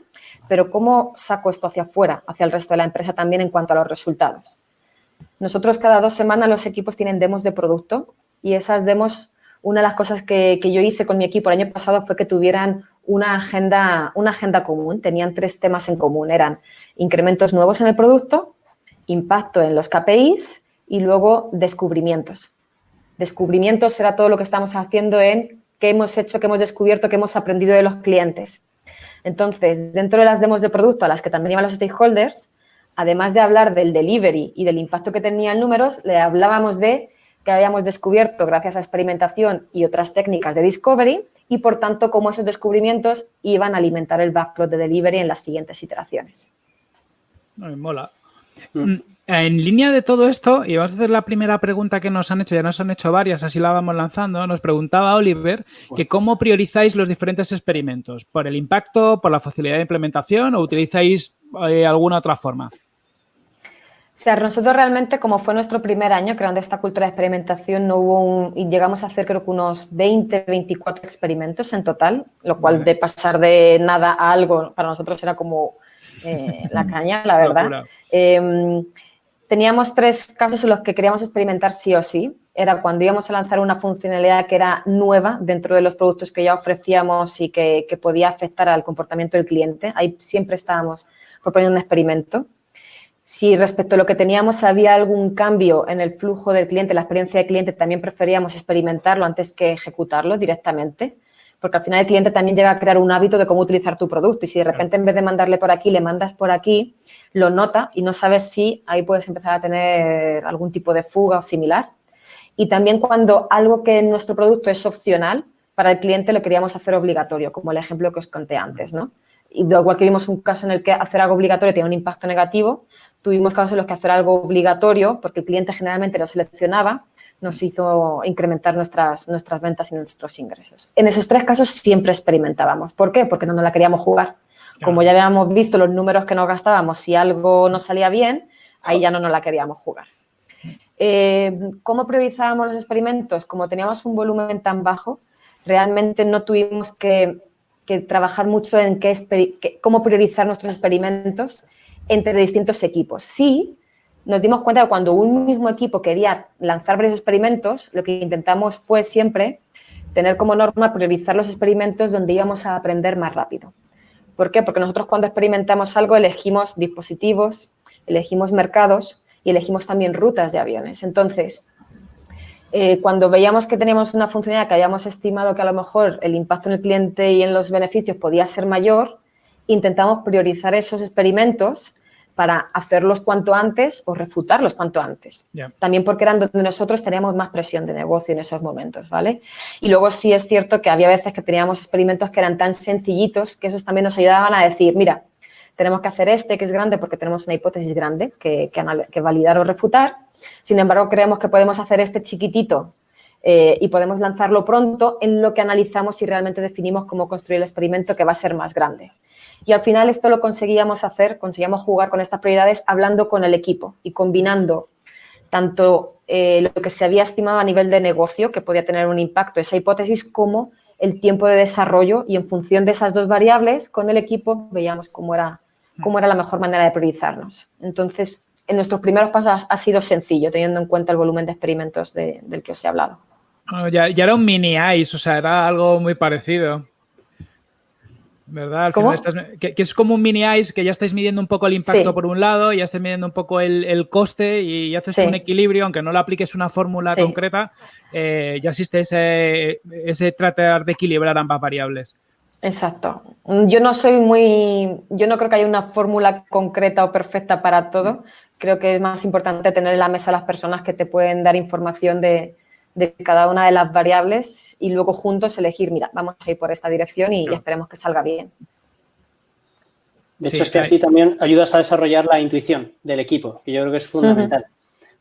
Speaker 4: pero ¿cómo saco esto hacia afuera, hacia el resto de la empresa también en cuanto a los resultados? Nosotros cada dos semanas los equipos tienen demos de producto y esas demos una de las cosas que, yo hice con mi equipo el año pasado fue que tuvieran una agenda, una agenda común. Tenían tres temas en común. Eran incrementos nuevos en el producto, impacto en los KPIs y luego descubrimientos. Descubrimientos era todo lo que estamos haciendo en qué hemos hecho, qué hemos descubierto, qué hemos aprendido de los clientes. Entonces, dentro de las demos de producto a las que también iban los stakeholders, además de hablar del delivery y del impacto que tenía en números, le hablábamos de que habíamos descubierto gracias a experimentación y otras técnicas de discovery y, por tanto, cómo esos descubrimientos iban a alimentar el backlog de delivery en las siguientes iteraciones.
Speaker 1: Me mola. Mm. En línea de todo esto, y vamos a hacer la primera pregunta que nos han hecho, ya nos han hecho varias, así la vamos lanzando, nos preguntaba Oliver que cómo priorizáis los diferentes experimentos, por el impacto, por la facilidad de implementación o utilizáis eh, alguna otra forma.
Speaker 4: O sea, nosotros realmente, como fue nuestro primer año creando esta cultura de experimentación, no hubo un, y llegamos a hacer creo que unos 20, 24 experimentos en total, lo cual de pasar de nada a algo para nosotros era como eh, la caña, la verdad. Em, teníamos tres casos en los que queríamos experimentar sí o sí. Era cuando íbamos a lanzar una funcionalidad que era nueva dentro de los productos que ya ofrecíamos y que, que podía afectar al comportamiento del cliente. Ahí siempre estábamos proponiendo un experimento. Si respecto a lo que teníamos había algún cambio en el flujo del cliente, la experiencia del cliente, también preferíamos experimentarlo antes que ejecutarlo directamente porque al final el cliente también llega a crear un hábito de cómo utilizar tu producto y si de repente en vez de mandarle por aquí, le mandas por aquí, lo nota y no sabes si ahí puedes empezar a tener algún tipo de fuga o similar. Y también cuando algo que en nuestro producto es opcional, para el cliente lo queríamos hacer obligatorio, como el ejemplo que os conté antes, ¿no? Y igual que vimos un caso en el que hacer algo obligatorio tiene un impacto negativo, tuvimos casos en los que hacer algo obligatorio, porque el cliente generalmente lo seleccionaba, nos hizo incrementar nuestras, nuestras ventas y nuestros ingresos. En esos tres casos siempre experimentábamos. ¿Por qué? Porque no nos la queríamos jugar. Como ya habíamos visto los números que nos gastábamos, si algo no salía bien, ahí ya no nos la queríamos jugar. Eh, ¿Cómo priorizábamos los experimentos? Como teníamos un volumen tan bajo, realmente no tuvimos que, trabajar mucho en qué, cómo priorizar nuestros experimentos entre distintos equipos. Sí, nos dimos cuenta que cuando un mismo equipo quería lanzar varios experimentos, lo que intentamos fue siempre tener como norma priorizar los experimentos donde íbamos a aprender más rápido. ¿Por qué? Porque nosotros cuando experimentamos algo elegimos dispositivos, elegimos mercados y elegimos también rutas de aviones. Entonces, eh, cuando veíamos que teníamos una funcionalidad que habíamos estimado que a lo mejor el impacto en el cliente y en los beneficios podía ser mayor, intentamos priorizar esos experimentos para hacerlos cuanto antes o refutarlos cuanto antes. También porque eran donde nosotros teníamos más presión de negocio en esos momentos, ¿vale? Y luego sí es cierto que había veces que teníamos experimentos que eran tan sencillitos que esos también nos ayudaban a decir, mira, tenemos que hacer este que es grande porque tenemos una hipótesis grande que, que, validar o refutar. Sin embargo, creemos que podemos hacer este chiquitito eh, y podemos lanzarlo pronto en lo que analizamos y realmente definimos cómo construir el experimento que va a ser más grande. Y al final esto lo conseguíamos hacer, conseguíamos jugar con estas prioridades hablando con el equipo y combinando tanto eh, lo que se había estimado a nivel de negocio, que podía tener un impacto esa hipótesis, como el tiempo de desarrollo y en función de esas dos variables, con el equipo veíamos cómo era, cómo era la mejor manera de priorizarnos. Entonces, en nuestros primeros pasos ha sido sencillo, teniendo en cuenta el volumen de experimentos del que os he hablado.
Speaker 1: ya, ya, era un mini ICE, o sea, era algo muy parecido. ¿Verdad? que, es como un mini ice que ya estáis midiendo un poco el impacto por un lado, ya estáis midiendo un poco el, coste y haces un equilibrio, aunque no le apliques una fórmula concreta, eh, ya existe ese, ese tratar de equilibrar ambas variables.
Speaker 4: Exacto. Yo no soy muy, yo no creo que haya una fórmula concreta o perfecta para todo. Creo que es más importante tener en la mesa las personas que te pueden dar información de, de cada una de las variables y luego juntos elegir, mira, vamos a ir por esta dirección y, esperemos que salga bien.
Speaker 2: De hecho, es que así también ayudas a desarrollar la intuición del equipo, que yo creo que es fundamental.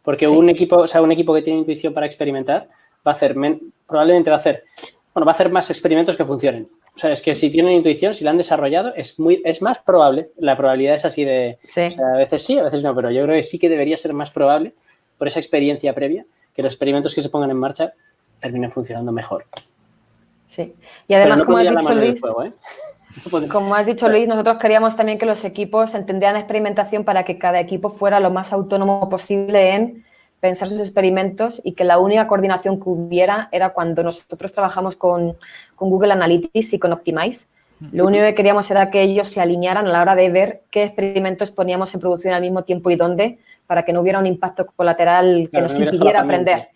Speaker 2: Porque un equipo, o sea, un equipo que tiene intuición para experimentar va a hacer, probablemente va a hacer, bueno, va a hacer más experimentos que funcionen. O sea, es que si tienen intuición, si la han desarrollado, es muy, es más probable, la probabilidad es así de, a veces sí, a veces no, pero yo creo que sí que debería ser más probable por esa experiencia previa que los experimentos que se pongan en marcha terminen funcionando mejor.
Speaker 4: Sí. Y además, como has dicho Luis, ¿eh? como has dicho Luis, nosotros queríamos también que los equipos entendieran experimentación para que cada equipo fuera lo más autónomo posible en pensar sus experimentos y que la única coordinación que hubiera era cuando nosotros trabajamos con, con Google Analytics y con Optimize. Lo único que queríamos era que ellos se alinearan a la hora de ver qué experimentos poníamos en producción al mismo tiempo y dónde para que no hubiera un impacto colateral que nos impidiera aprender.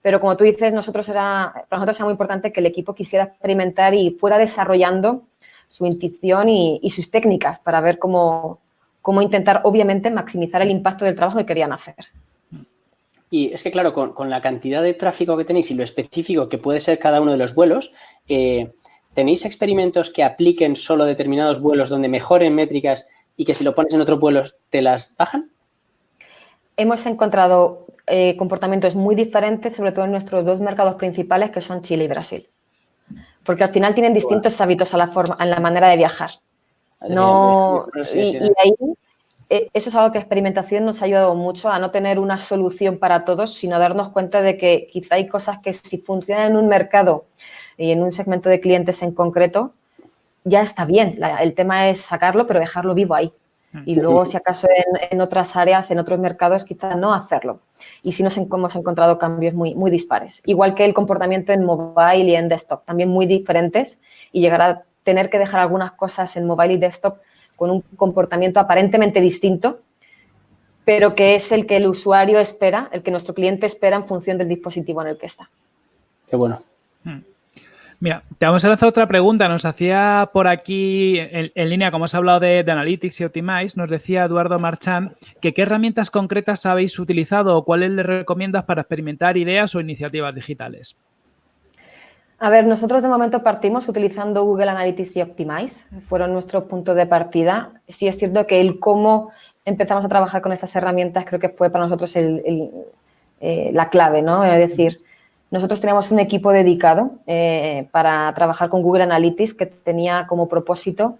Speaker 4: Pero como tú dices, nosotros era, para nosotros era muy importante que el equipo quisiera experimentar y fuera desarrollando su intuición y, y sus técnicas para ver cómo, cómo intentar, obviamente, maximizar el impacto del trabajo que querían hacer.
Speaker 2: Y es que, claro, con, la cantidad de tráfico que tenéis y lo específico que puede ser cada uno de los vuelos, eh, ¿tenéis experimentos que apliquen solo determinados vuelos donde mejoren métricas y que si lo pones en otros vuelos te las bajan?
Speaker 4: Hemos encontrado eh, comportamientos muy diferentes, sobre todo en nuestros dos mercados principales, que son Chile y Brasil. Porque al final tienen distintos hábitos a la forma, en la manera de viajar. No, y, y ahí e, eso es algo que experimentación nos ha ayudado mucho a no tener una solución para todos, sino a darnos cuenta de que quizá hay cosas que si funcionan en un mercado y en un segmento de clientes en concreto, ya está bien. el tema es sacarlo, pero dejarlo vivo ahí. Mm. Y luego, si acaso en, otras áreas, en otros mercados, quizá no hacerlo. Y si nos hemos encontrado cambios muy, muy dispares. Igual que el comportamiento en mobile y en desktop, también muy diferentes. Y llegar a tener que dejar algunas cosas en mobile y desktop con un comportamiento aparentemente distinto, pero que es el que el usuario espera, el que nuestro cliente espera en función del dispositivo en el que está.
Speaker 2: Qué bueno.
Speaker 1: Mira, te vamos a lanzar otra pregunta. Nos hacía por aquí en, línea, como has hablado de, Analytics y Optimize, nos decía Eduardo Marchán que qué herramientas concretas habéis utilizado o cuáles le recomiendas para experimentar ideas o iniciativas digitales.
Speaker 4: A ver, nosotros de momento partimos utilizando Google Analytics y Optimize, fueron nuestro punto de partida. Sí es cierto que el cómo empezamos a trabajar con estas herramientas creo que fue para nosotros eh, la clave, ¿no? Es decir, nosotros teníamos un equipo dedicado eh, para trabajar con Google Analytics que tenía como propósito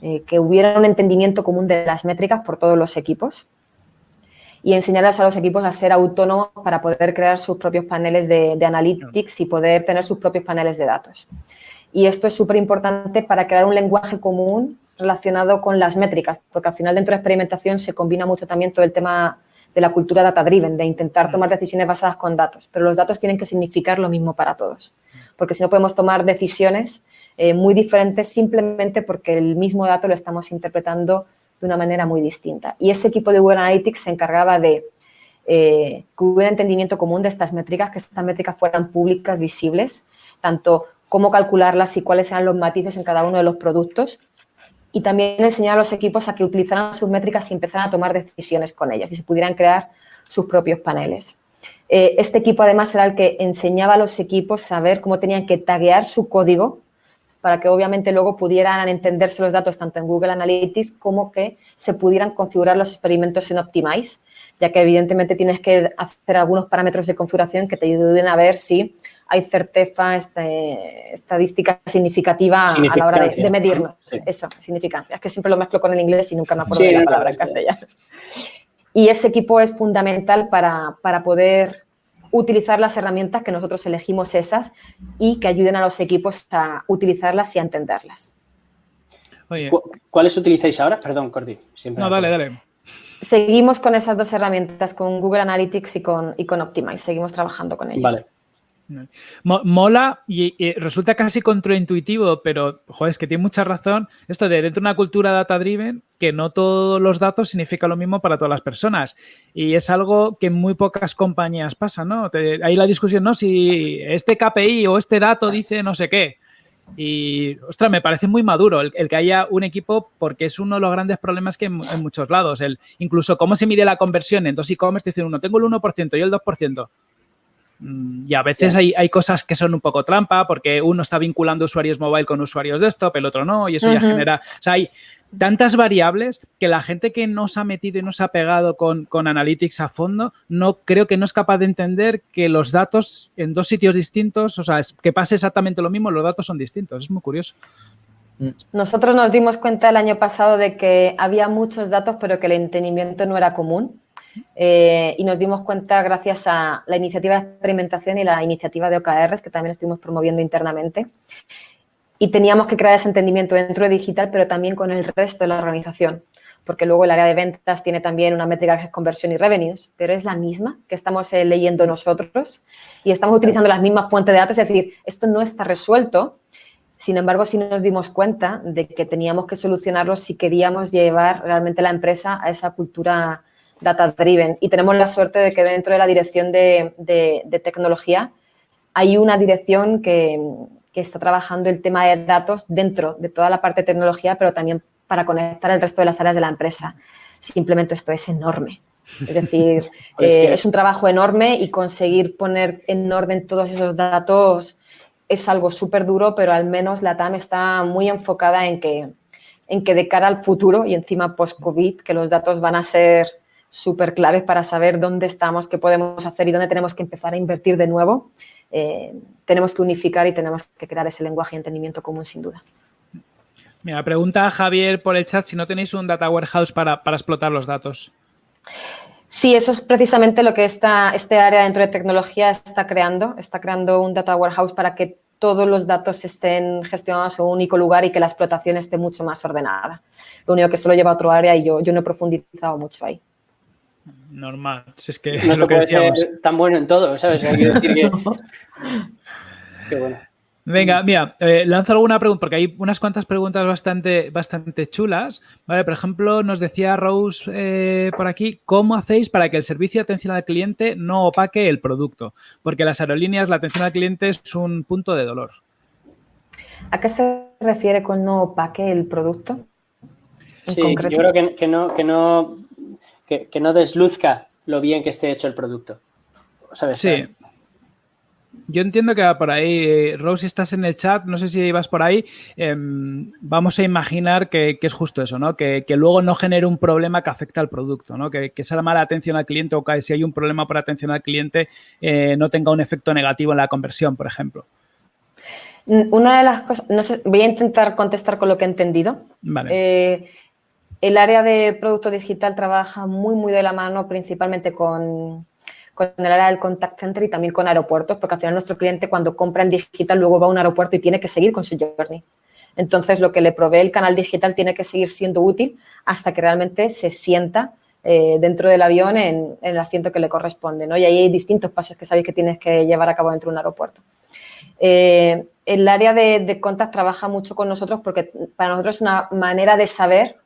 Speaker 4: eh, que hubiera un entendimiento común de las métricas por todos los equipos y enseñarles a los equipos a ser autónomos para poder crear sus propios paneles de, analytics y poder tener sus propios paneles de datos. Y esto es súper importante para crear un lenguaje común relacionado con las métricas, porque al final dentro de experimentación se combina mucho también todo el tema de la cultura data-driven, de intentar tomar decisiones basadas con datos, pero los datos tienen que significar lo mismo para todos, porque si no podemos tomar decisiones eh, muy diferentes simplemente porque el mismo dato lo estamos interpretando de una manera muy distinta. Y ese equipo de Google Analytics se encargaba de eh, que hubiera entendimiento común de estas métricas, que estas métricas fueran públicas, visibles, tanto cómo calcularlas y cuáles eran los matices en cada uno de los productos. Y también enseñar a los equipos a que utilizaran sus métricas y empezaran a tomar decisiones con ellas y se pudieran crear sus propios paneles. Eh, este equipo además era el que enseñaba a los equipos a saber cómo tenían que taguear su código para que obviamente luego pudieran entenderse los datos tanto en Google Analytics como que se pudieran configurar los experimentos en Optimize, ya que evidentemente tienes que hacer algunos parámetros de configuración que te ayuden a ver si hay certeza, este, estadística significativa a la hora de, medirnos. Eso, significancia. Es que siempre lo mezclo con el inglés y nunca me acuerdo de la palabra en castellano. Y ese equipo es fundamental para, para poder utilizar las herramientas que nosotros elegimos esas y que ayuden a los equipos a utilizarlas y a entenderlas.
Speaker 2: ¿Cuáles utilizáis ahora? Perdón, Cordy.
Speaker 1: no, dale, dale.
Speaker 4: Seguimos con esas dos herramientas, con Google Analytics y con, y con Optimize. Seguimos trabajando con ellas. Vale.
Speaker 1: Mola y, resulta casi contraintuitivo, pero joder, es que tiene mucha razón esto de dentro de una cultura data driven que no todos los datos significan lo mismo para todas las personas y es algo que en muy pocas compañías pasa, ¿no? hay la discusión, ¿no? Si este KPI o este dato dice no sé qué. Y, ostras, me parece muy maduro el, que haya un equipo porque es uno de los grandes problemas que en, en muchos lados. El, incluso cómo se mide la conversión en dos e-commerce, dicen uno, tengo el 1% y el 2%. Mm, y a veces hay, hay, cosas que son un poco trampa porque uno está vinculando usuarios mobile con usuarios desktop, el otro no, y eso ya genera... O sea, hay tantas variables que la gente que no se ha metido y no se ha pegado con, con, Analytics a fondo, no creo que no es capaz de entender que los datos en dos sitios distintos, o sea, que pase exactamente lo mismo, los datos son distintos. Es muy curioso.
Speaker 4: Mm. Nosotros nos dimos cuenta el año pasado de que había muchos datos, pero que el entendimiento no era común. Eh, y nos dimos cuenta gracias a la iniciativa de experimentación y la iniciativa de OKRs que también estuvimos promoviendo internamente. Y teníamos que crear ese entendimiento dentro de digital, pero también con el resto de la organización. porque luego el área de ventas tiene también una métrica que es conversión y revenues, pero es la misma que estamos eh, leyendo nosotros y estamos utilizando las mismas fuentes de datos, es decir, esto no está resuelto, sin embargo, sí nos dimos cuenta de que teníamos que solucionarlo si queríamos llevar realmente la empresa a esa cultura data-driven. Y tenemos la suerte de que dentro de la dirección de, tecnología hay una dirección que, que está trabajando el tema de datos dentro de toda la parte de tecnología, pero también para conectar el resto de las áreas de la empresa. Simplemente esto es enorme. Es decir, pues eh, es un trabajo enorme y conseguir poner en orden todos esos datos es algo súper duro, pero al menos la TAM está muy enfocada en que, en que de cara al futuro y encima post-COVID, que los datos van a ser súper claves para saber dónde estamos, qué podemos hacer y dónde tenemos que empezar a invertir de nuevo, eh, tenemos que unificar y tenemos que crear ese lenguaje y entendimiento común sin duda.
Speaker 1: Mira, pregunta a Javier por el chat si no tenéis un data warehouse para, explotar los datos.
Speaker 4: Sí, eso es precisamente lo que esta, este área dentro de tecnología está creando. Está creando un data warehouse para que todos los datos estén gestionados en un único lugar y que la explotación esté mucho más ordenada. Lo único que solo lleva a otro área y yo, yo no he profundizado mucho ahí.
Speaker 1: Normal, si es que no es lo que decíamos.
Speaker 2: tan bueno en todo, ¿sabes? decir que...
Speaker 1: Qué bueno. Venga, mira, eh, lanzo alguna pregunta, porque hay unas cuantas preguntas bastante, bastante chulas. Vale, por ejemplo, nos decía Rose eh, por aquí, ¿cómo hacéis para que el servicio de atención al cliente no opaque el producto? Porque las aerolíneas, la atención al cliente es un punto de dolor.
Speaker 4: ¿A qué se refiere con no opaque el producto?
Speaker 2: Sí, yo creo que, no, que, no, que, no desluzca lo bien que esté hecho el producto.
Speaker 1: ¿Sabes? Sí. Yo entiendo que va por ahí. Rose, estás en el chat, no sé si ibas por ahí. Em, vamos a imaginar que, es justo eso, ¿no? Que, luego no genere un problema que afecte al producto, ¿no? Que, que sea mala atención al cliente o que si hay un problema por atención al cliente eh, no tenga un efecto negativo en la conversión, por ejemplo.
Speaker 4: Una de las cosas, no sé, voy a intentar contestar con lo que he entendido.
Speaker 1: Vale.
Speaker 4: Eh, el área de producto digital trabaja muy, muy de la mano principalmente con el área del contact center y también con aeropuertos, porque al final nuestro cliente cuando compra en digital luego va a un aeropuerto y tiene que seguir con su journey. Entonces, lo que le provee el canal digital tiene que seguir siendo útil hasta que realmente se sienta eh, dentro del avión en, el asiento que le corresponde. ¿no? Y ahí hay distintos pasos que sabéis que tienes que llevar a cabo dentro de un aeropuerto. Eh, el área de, de contact trabaja mucho con nosotros porque para nosotros es una manera de saber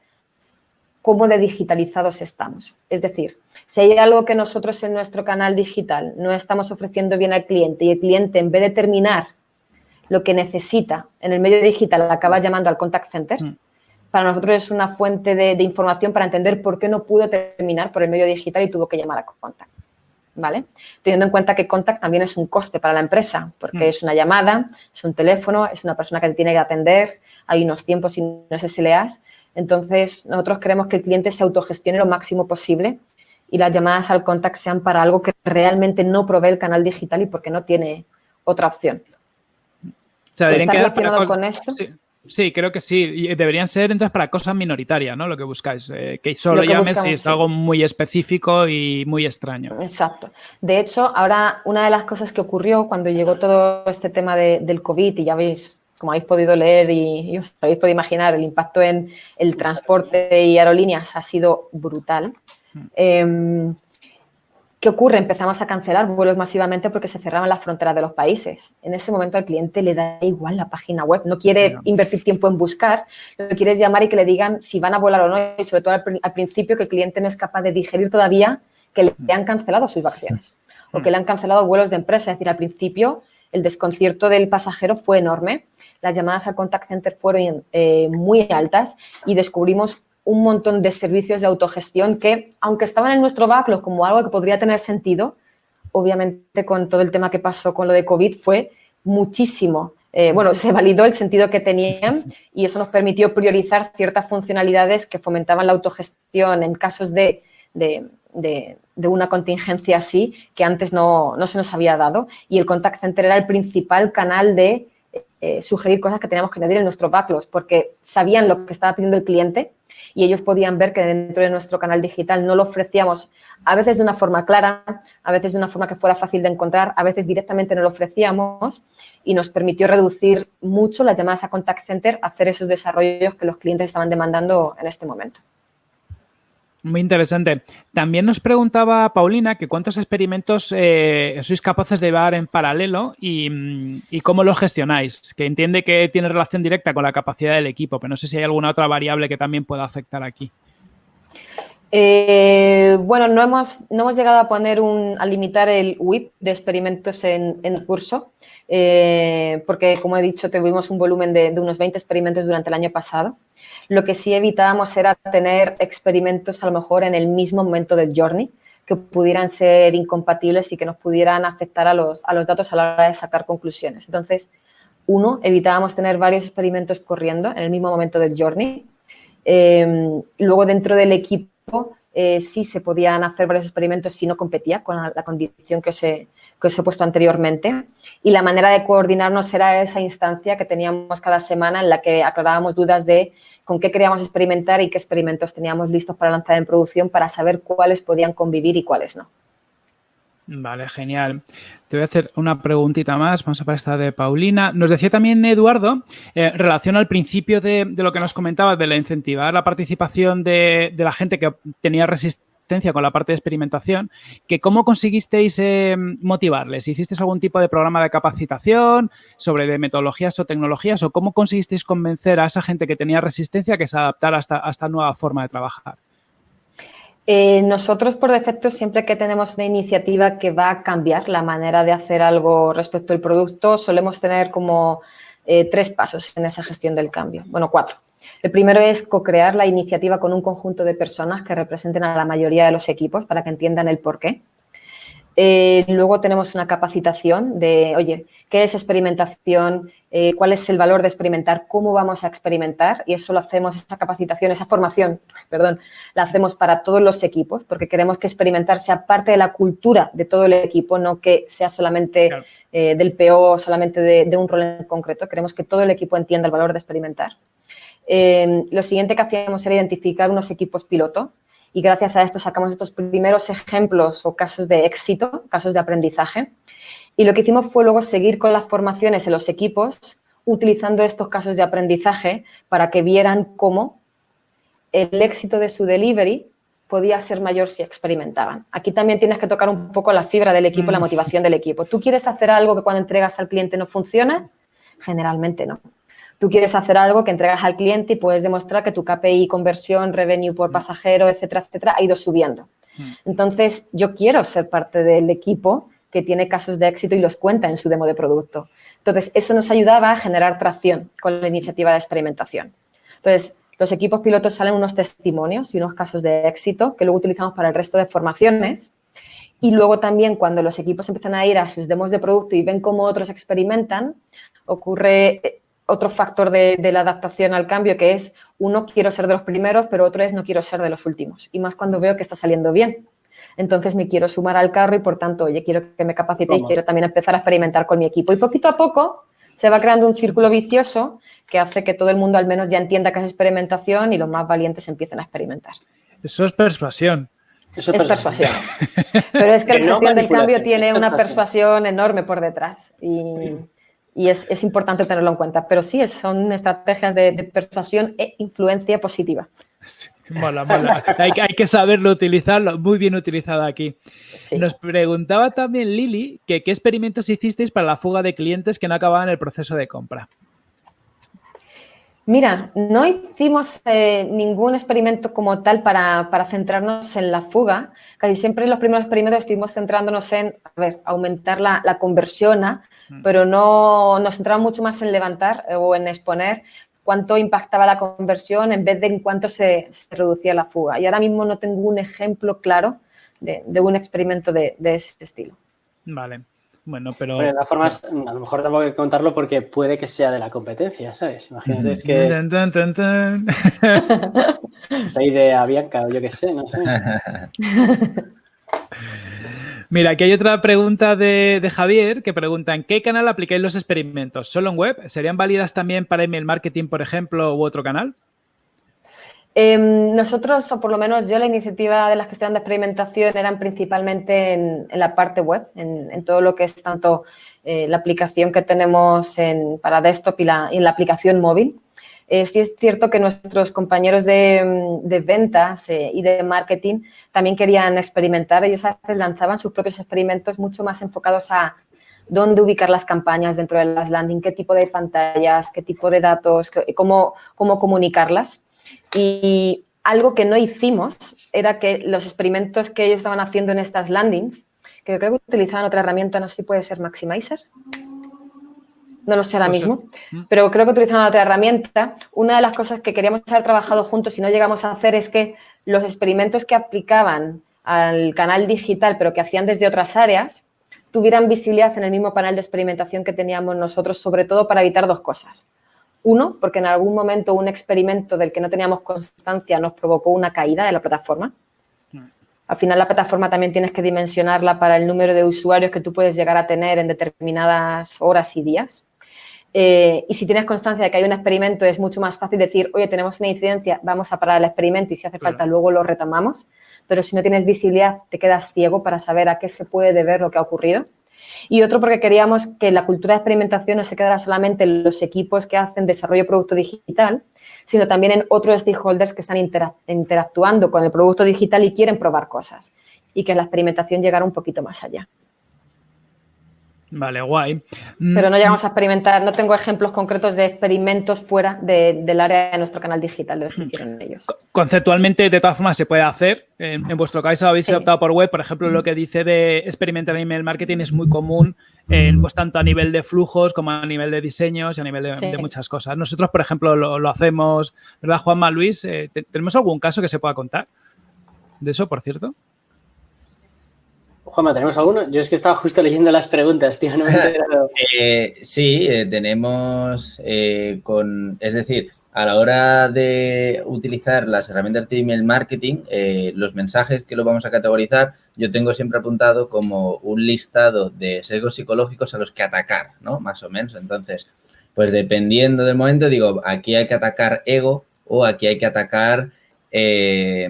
Speaker 4: cómo de digitalizados estamos. Es decir, si hay algo que nosotros en nuestro canal digital no estamos ofreciendo bien al cliente y el cliente en vez de terminar lo que necesita en el medio digital acaba llamando al contact center, mm. para nosotros es una fuente de, información para entender por qué no pudo terminar por el medio digital y tuvo que llamar a contact. ¿Vale? Teniendo en cuenta que contact también es un coste para la empresa, porque mm. es una llamada, es un teléfono, es una persona que tiene que atender, hay unos tiempos y no sé si leas, entonces, nosotros queremos que el cliente se autogestione lo máximo posible y las llamadas al contact sean para algo que realmente no provee el canal digital y porque no tiene otra opción.
Speaker 1: ¿Está relacionado con esto? Sí. creo que sí. deberían ser entonces para cosas minoritarias, ¿no? Lo que buscáis. Eh, que solo llames si es algo muy específico y muy extraño.
Speaker 4: Exacto. De hecho, ahora una de las cosas que ocurrió cuando llegó todo este tema del COVID, y ya veis, como habéis podido leer y, os habéis podido imaginar, el impacto en el transporte y aerolíneas ha sido brutal. Em, ¿Qué ocurre? Empezamos a cancelar vuelos masivamente porque se cerraban las fronteras de los países. En ese momento al cliente le da igual la página web, no quiere invertir tiempo en buscar, lo que quiere es llamar y que le digan si van a volar o no, y sobre todo al, principio que el cliente no es capaz de digerir todavía que le han cancelado sus vacaciones o que le han cancelado vuelos de empresa. Es decir, al principio el desconcierto del pasajero fue enorme las llamadas al contact center fueron eh, muy altas y descubrimos un montón de servicios de autogestión que, aunque estaban en nuestro backlog como algo que podría tener sentido, obviamente con todo el tema que pasó con lo de COVID fue muchísimo. Eh, bueno, se validó el sentido que tenían y eso nos permitió priorizar ciertas funcionalidades que fomentaban la autogestión en casos de, una contingencia así que antes no, no se nos había dado. Y el contact center era el principal canal de eh, sugerir cosas que teníamos que añadir en nuestro backlog porque sabían lo que estaba pidiendo el cliente y ellos podían ver que dentro de nuestro canal digital no lo ofrecíamos a veces de una forma clara, a veces de una forma que fuera fácil de encontrar, a veces directamente no lo ofrecíamos y nos permitió reducir mucho las llamadas a contact center, hacer esos desarrollos que los clientes estaban demandando en este momento.
Speaker 1: Muy interesante. También nos preguntaba Paulina que cuántos experimentos eh, sois capaces de llevar en paralelo y, y, cómo los gestionáis. Que entiende que tiene relación directa con la capacidad del equipo, pero no sé si hay alguna otra variable que también pueda afectar aquí.
Speaker 4: Eh, bueno, no hemos, no hemos llegado a poner un, a limitar el WIP de experimentos en, en curso, eh, porque como he dicho, tuvimos un volumen de, de, unos 20 experimentos durante el año pasado. Lo que sí evitábamos era tener experimentos a lo mejor en el mismo momento del journey, que pudieran ser incompatibles y que nos pudieran afectar a los, a los datos a la hora de sacar conclusiones. Entonces, uno, evitábamos tener varios experimentos corriendo en el mismo momento del journey. Eh, luego, dentro del equipo, eh, sí se podían hacer varios experimentos si no competía con la, la condición que os, he, que os, he, puesto anteriormente. Y la manera de coordinarnos era esa instancia que teníamos cada semana en la que aclarábamos dudas de con qué queríamos experimentar y qué experimentos teníamos listos para lanzar en producción para saber cuáles podían convivir y cuáles no.
Speaker 1: Vale, genial. Te voy a hacer una preguntita más, vamos a para esta de Paulina. Nos decía también Eduardo, eh, en relación al principio de, lo que nos comentabas, de la incentivar la participación de, la gente que tenía resistencia con la parte de experimentación, que cómo conseguisteis eh, motivarles. ¿Hicisteis algún tipo de programa de capacitación sobre metodologías o tecnologías o cómo conseguisteis convencer a esa gente que tenía resistencia que se adaptara a esta nueva forma de trabajar?
Speaker 4: Eh, nosotros, por defecto, siempre que tenemos una iniciativa que va a cambiar la manera de hacer algo respecto al producto, solemos tener como eh, tres pasos en esa gestión del cambio. Bueno, cuatro. El primero es co-crear la iniciativa con un conjunto de personas que representen a la mayoría de los equipos para que entiendan el porqué. Eh, luego tenemos una capacitación de, oye, ¿qué es experimentación? Eh, ¿Cuál es el valor de experimentar? ¿Cómo vamos a experimentar? Y eso lo hacemos, esa capacitación, esa formación, perdón, la hacemos para todos los equipos porque queremos que experimentar sea parte de la cultura de todo el equipo, no que sea solamente claro. eh, del PO, solamente de, de, un rol en concreto. Queremos que todo el equipo entienda el valor de experimentar. Lo siguiente que hacíamos era identificar unos equipos piloto y gracias a esto sacamos estos primeros ejemplos o casos de éxito, casos de aprendizaje. Y lo que hicimos fue luego seguir con las formaciones en los equipos utilizando estos casos de aprendizaje para que vieran cómo el éxito de su delivery podía ser mayor si experimentaban. Aquí también tienes que tocar un poco la fibra del equipo, la motivación del equipo. ¿Tú quieres hacer algo que cuando entregas al cliente no funcione? Generalmente no. Tú quieres hacer algo que entregas al cliente y puedes demostrar que tu KPI, conversión, revenue por pasajero, etcétera, etcétera, ha ido subiendo. Entonces, yo quiero ser parte del equipo que tiene casos de éxito y los cuenta en su demo de producto. Entonces, eso nos ayudaba a generar tracción con la iniciativa de experimentación. Entonces, los equipos pilotos salen unos testimonios y unos casos de éxito que luego utilizamos para el resto de formaciones. Y luego también cuando los equipos empiezan a ir a sus demos de producto y ven cómo otros experimentan, ocurre otro factor de, de, la adaptación al cambio que es, uno, quiero ser de los primeros, pero otro es, no quiero ser de los últimos. Y más cuando veo que está saliendo bien. Entonces me quiero sumar al carro y, por tanto, oye, quiero que me capacite y quiero también empezar a experimentar con mi equipo. Y poquito a poco se va creando un círculo vicioso que hace que todo el mundo al menos ya entienda que es experimentación y los más valientes empiecen a experimentar.
Speaker 1: Eso es persuasión.
Speaker 4: Eso es, persuasión. Pero es que, que la gestión no del cambio tiene una persuasión enorme por detrás. Y y es, es, importante tenerlo en cuenta. Pero sí, son estrategias de, de persuasión e influencia positiva.
Speaker 1: Sí, mola, mola. hay, hay, que saberlo utilizarlo, muy bien utilizado aquí. Sí. Nos preguntaba también Lili que qué experimentos hicisteis para la fuga de clientes que no acababan el proceso de compra.
Speaker 4: Mira, no hicimos eh, ningún experimento como tal para, para, centrarnos en la fuga. Casi siempre en los primeros experimentos estuvimos centrándonos en, a ver, aumentar la, la conversión, ¿ah? mm. pero no nos centramos mucho más en levantar eh, o en exponer cuánto impactaba la conversión en vez de en cuánto se, se reducía la fuga. Y ahora mismo no tengo un ejemplo claro de, de un experimento de, de ese estilo.
Speaker 1: Vale. Bueno, pero...
Speaker 2: Bueno, de todas formas, a lo mejor tengo que contarlo porque puede que sea de la competencia, ¿sabes? Imagínate es que... Dun. Esa idea Bianca, o yo qué sé, no sé.
Speaker 1: Mira, aquí hay otra pregunta de, de, Javier que pregunta ¿en qué canal aplicáis los experimentos? ¿Solo en web? ¿Serían válidas también para email marketing, por ejemplo, u otro canal?
Speaker 4: Eh, nosotros, o por lo menos yo, la iniciativa de las cuestiones de experimentación eran principalmente en, la parte web, en, todo lo que es tanto eh, la aplicación que tenemos en, para desktop y, la, la aplicación móvil. Eh, sí es cierto que nuestros compañeros de, ventas eh, y de marketing también querían experimentar. Ellos a veces lanzaban sus propios experimentos mucho más enfocados a dónde ubicar las campañas dentro de las landing, qué tipo de pantallas, qué tipo de datos, cómo comunicarlas. Y algo que no hicimos era que los experimentos que ellos estaban haciendo en estas landings, que creo que utilizaban otra herramienta, no sé si puede ser Maximizer, no lo sé ahora mismo, mm. pero creo que utilizaban otra herramienta. Una de las cosas que queríamos haber trabajado juntos y no llegamos a hacer es que los experimentos que aplicaban al canal digital, pero que hacían desde otras áreas, tuvieran visibilidad en el mismo panel de experimentación que teníamos nosotros, sobre todo para evitar dos cosas. Uno, porque en algún momento un experimento del que no teníamos constancia nos provocó una caída de la plataforma. Mm. Al final la plataforma también tienes que dimensionarla para el número de usuarios que tú puedes llegar a tener en determinadas horas y días. Eh, y si tienes constancia de que hay un experimento, es mucho más fácil decir, oye, tenemos una incidencia, vamos a parar el experimento y si hace falta luego lo retomamos. Pero si no tienes visibilidad, te quedas ciego para saber a qué se puede deber lo que ha ocurrido. Y otro porque queríamos que la cultura de experimentación no se quedara solamente en los equipos que hacen desarrollo de producto digital, sino también en otros stakeholders que están interactuando con el producto digital y quieren probar cosas. Y que la experimentación llegara un poquito más allá.
Speaker 1: Vale, guay.
Speaker 4: Pero no llegamos a experimentar, no tengo ejemplos concretos de experimentos fuera del área de nuestro canal digital de los que hicieron ellos.
Speaker 1: Conceptualmente, de todas formas, se puede hacer. En, vuestro caso habéis optado por web. Por ejemplo, lo que dice de experimentar en email marketing es muy común, pues tanto a nivel de flujos como a nivel de diseños y a nivel de, muchas cosas. Nosotros, por ejemplo, lo, hacemos, ¿verdad, Juanma Luis? Eh, ¿Tenemos algún caso que se pueda contar de eso, por cierto?
Speaker 2: Juanma, ¿tenemos alguno? Yo es que estaba justo leyendo las preguntas, tío, no me he
Speaker 3: eh, sí, eh, tenemos eh, con, es decir, a la hora de utilizar las herramientas de email marketing, los mensajes que lo vamos a categorizar, yo tengo siempre apuntado como un listado de sesgos psicológicos a los que atacar, ¿no? Más o menos. Entonces, pues dependiendo del momento, digo, aquí hay que atacar ego o aquí hay que atacar eh,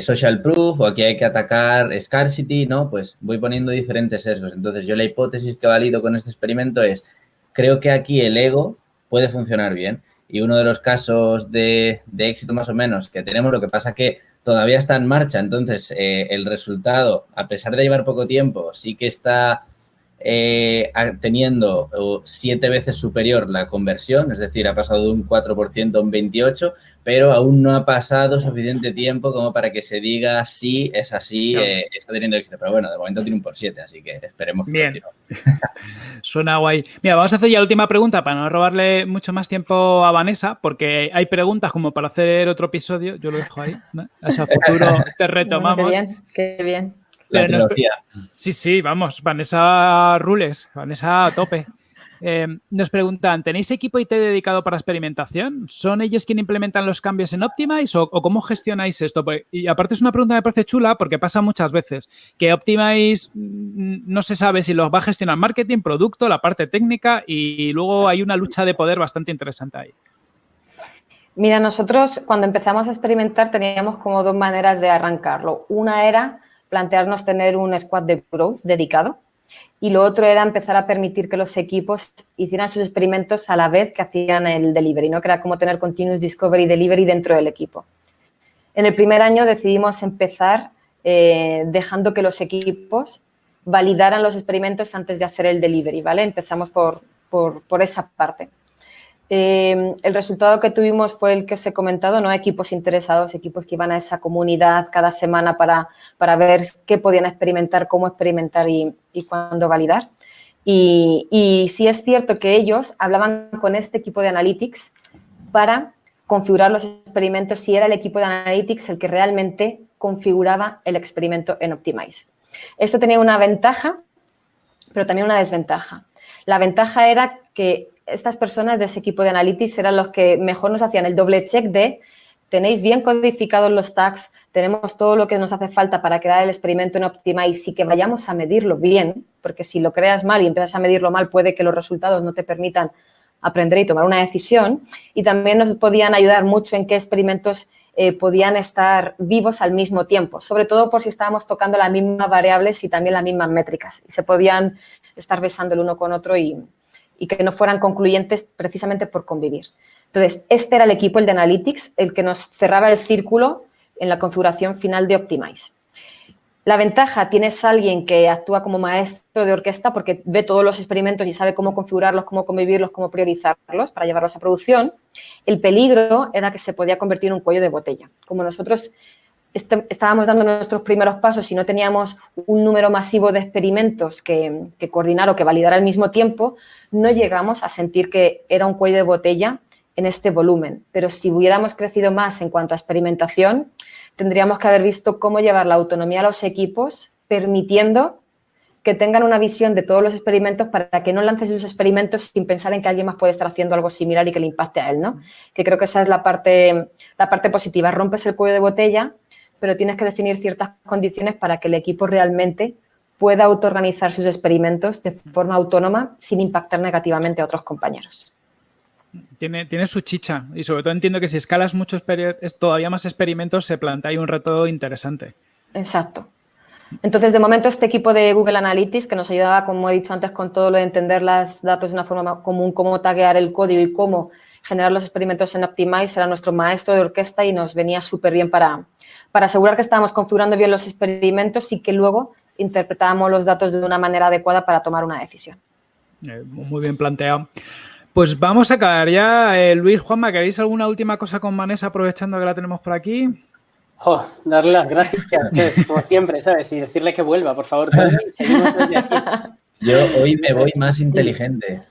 Speaker 3: social proof o aquí hay que atacar scarcity, ¿no? Pues voy poniendo diferentes sesgos. Entonces, yo la hipótesis que valido con este experimento es, creo que aquí el ego puede funcionar bien. Y uno de los casos de, éxito más o menos que tenemos, lo que pasa que todavía está en marcha, entonces eh, el resultado, a pesar de llevar poco tiempo, sí que está eh, teniendo siete veces superior la conversión, es decir, ha pasado de un 4% a un 28%, pero aún no ha pasado suficiente tiempo como para que se diga si es así, eh, está teniendo éxito. Pero bueno, de momento tiene un por 7, así que esperemos que
Speaker 1: Bien. Suena guay. Mira, vamos a hacer ya la última pregunta para no robarle mucho más tiempo a Vanessa, porque hay preguntas como para hacer otro episodio, yo lo dejo ahí, ¿no? a futuro te retomamos.
Speaker 4: qué bien, qué bien
Speaker 1: sí, sí, vamos, Vanessa Rules, Vanessa a tope. Eh, nos preguntan, ¿tenéis equipo IT dedicado para experimentación? ¿Son ellos quienes implementan los cambios en Optimize o, cómo gestionáis esto? Pues, y aparte es una pregunta que me parece chula porque pasa muchas veces que Optimize mm, no se sabe si los va a gestionar marketing, producto, la parte técnica y luego hay una lucha de poder bastante interesante ahí.
Speaker 4: Mira, nosotros cuando empezamos a experimentar teníamos como dos maneras de arrancarlo. Una era plantearnos tener un squad de growth dedicado y lo otro era empezar a permitir que los equipos hicieran sus experimentos a la vez que hacían el delivery, ¿no? que era como tener continuous discovery y delivery dentro del equipo. En el primer año decidimos empezar eh, dejando que los equipos validaran los experimentos antes de hacer el delivery, ¿vale? Empezamos por, por esa parte. Eh, el resultado que tuvimos fue el que os he comentado, ¿no? Equipos interesados, equipos que iban a esa comunidad cada semana para, para ver qué podían experimentar, cómo experimentar y, cuándo validar. Y, y, sí es cierto que ellos hablaban con este equipo de Analytics para configurar los experimentos si era el equipo de Analytics el que realmente configuraba el experimento en Optimize. Esto tenía una ventaja, pero también una desventaja. La ventaja era que estas personas de ese equipo de Analytics eran los que mejor nos hacían el doble check de tenéis bien codificados los tags, tenemos todo lo que nos hace falta para crear el experimento en Optimize y que vayamos a medirlo bien, porque si lo creas mal y empiezas a medirlo mal, puede que los resultados no te permitan aprender y tomar una decisión. Y también nos podían ayudar mucho en qué experimentos eh, podían estar vivos al mismo tiempo, sobre todo por si estábamos tocando las mismas variables y también las mismas métricas. Y se podían estar besando el uno con otro y, y que no fueran concluyentes precisamente por convivir. Entonces, este era el equipo, el de Analytics, el que nos cerraba el círculo en la configuración final de Optimize. La ventaja, tienes a alguien que actúa como maestro de orquesta porque ve todos los experimentos y sabe cómo configurarlos, cómo convivirlos, cómo priorizarlos para llevarlos a producción. El peligro era que se podía convertir en un cuello de botella. Como nosotros estábamos dando nuestros primeros pasos y no teníamos un número masivo de experimentos que, que coordinar o que validar al mismo tiempo, no llegamos a sentir que era un cuello de botella en este volumen. Pero si hubiéramos crecido más en cuanto a experimentación, tendríamos que haber visto cómo llevar la autonomía a los equipos, permitiendo que tengan una visión de todos los experimentos para que no lancen sus experimentos sin pensar en que alguien más puede estar haciendo algo similar y que le impacte a él, ¿no? Que creo que esa es la parte, la parte positiva. Rompes el cuello de botella, pero tienes que definir ciertas condiciones para que el equipo realmente pueda autoorganizar sus experimentos de forma autónoma sin impactar negativamente a otros compañeros.
Speaker 1: Tiene, tiene su chicha y sobre todo entiendo que si escalas muchos todavía más experimentos se plantea ahí un reto interesante.
Speaker 4: Exacto. Entonces, de momento, este equipo de Google Analytics, que nos ayudaba, como he dicho antes, con todo lo de entender los datos de una forma común, cómo taguear el código y cómo generar los experimentos en Optimize, era nuestro maestro de orquesta y nos venía súper bien para, para asegurar que estábamos configurando bien los experimentos y que luego interpretábamos los datos de una manera adecuada para tomar una decisión.
Speaker 1: Eh, muy bien planteado. Pues vamos a acabar ya. Eh, Luis, Juanma, ¿queréis alguna última cosa con Vanessa aprovechando que la tenemos por aquí?
Speaker 2: darle las gracias, como siempre, ¿sabes? Y decirle que vuelva, por favor.
Speaker 3: Yo hoy me voy más inteligente.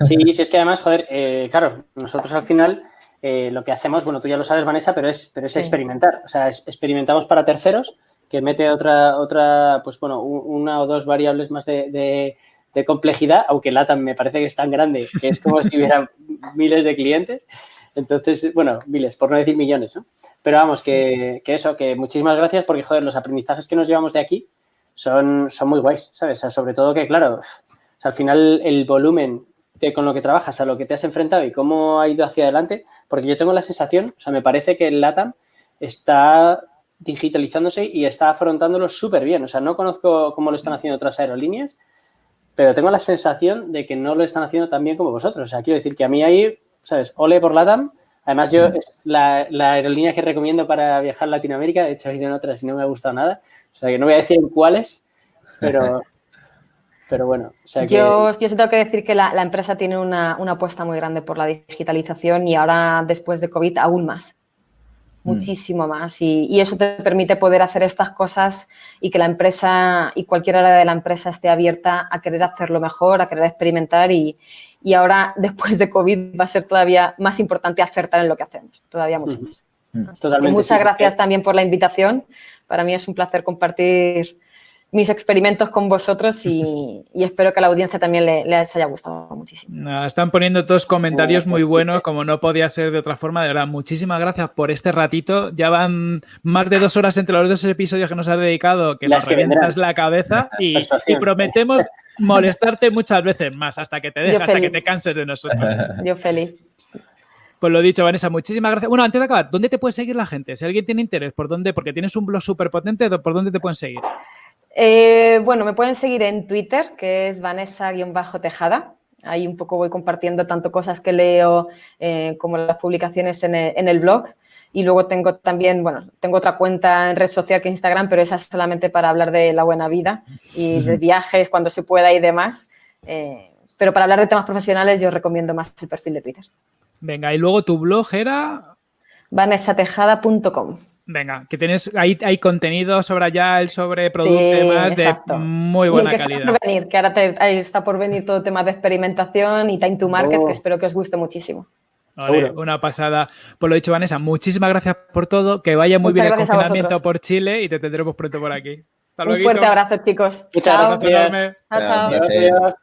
Speaker 2: Sí, sí, es que además, joder, eh, claro, nosotros al final eh, lo que hacemos, bueno, tú ya lo sabes, Vanessa, pero es, pero es experimentar. O sea, experimentamos para terceros, que mete otra, otra pues bueno, una o dos variables más de de complejidad, aunque LATAM me parece que es tan grande que es como si hubiera miles de clientes. Entonces, bueno, miles, por no decir millones, ¿no? Pero vamos, que, eso, que muchísimas gracias porque, joder, los aprendizajes que nos llevamos de aquí son, son muy guays, ¿sabes? sobre todo que, claro, al final el volumen con lo que trabajas, a lo que te has enfrentado y cómo ha ido hacia adelante, porque yo tengo la sensación, o sea, me parece que el LATAM está digitalizándose y está afrontándolo súper bien. O sea, no conozco cómo lo están haciendo otras aerolíneas, pero tengo la sensación de que no lo están haciendo tan bien como vosotros. O sea, quiero decir que a mí ahí, ¿sabes? Ole por LATAM. Además, yo es la, aerolínea que recomiendo para viajar a Latinoamérica. De hecho, he ido en otras y no me ha gustado nada. O sea, que no voy a decir cuáles, pero, pero bueno.
Speaker 4: yo, yo sí tengo que decir que la, empresa tiene una, una, apuesta muy grande por la digitalización y ahora, después de COVID, aún más. Mm. muchísimo más y, eso te permite poder hacer estas cosas y que la empresa y cualquier área de la empresa esté abierta a querer hacerlo mejor, a querer experimentar y, ahora después de COVID va a ser todavía más importante acertar en lo que hacemos, todavía mucho más. Mm. muchas gracias también por la invitación. Para mí es un placer compartir mis experimentos con vosotros y, espero que a la audiencia también les haya gustado muchísimo.
Speaker 1: están poniendo todos comentarios muy buenos, como no podía ser de otra forma. De verdad, muchísimas gracias por este ratito. Ya van más de dos horas entre los dos episodios que nos has dedicado, que nos reventas la cabeza y, prometemos molestarte muchas veces más hasta que te dejes, hasta que te canses de nosotros.
Speaker 4: Yo feliz.
Speaker 1: Pues lo dicho, Vanessa, muchísimas gracias. Bueno, antes de acabar, ¿dónde te puede seguir la gente? Si alguien tiene interés, ¿por dónde? Porque tienes un blog súper potente, ¿por dónde te pueden seguir?
Speaker 4: Eh, bueno, me pueden seguir en Twitter, que es Vanessa-Tejada. Ahí un poco voy compartiendo tanto cosas que leo eh, como las publicaciones en el, blog. Y luego tengo también, bueno, tengo otra cuenta en red social que Instagram, pero esa es solamente para hablar de la buena vida y de viajes cuando se pueda y demás. Eh, pero para hablar de temas profesionales yo recomiendo más el perfil de Twitter.
Speaker 1: Venga, y luego tu blog era...
Speaker 4: vanessatejada.com.
Speaker 1: Venga, que tienes ahí hay contenido sobre allá, el sobre producto y demás de muy buena
Speaker 4: que
Speaker 1: calidad.
Speaker 4: Está por venir, que ahora está por venir todo el tema de experimentación y time to market, que oh. espero que os guste muchísimo.
Speaker 1: una pasada. Por lo dicho, Vanessa, muchísimas gracias por todo. Que vaya muy bien el confinamiento por Chile y te tendremos pronto por aquí.
Speaker 4: Un fuerte abrazo, chicos.
Speaker 2: Muchas chao. gracias.
Speaker 4: Chao, chao.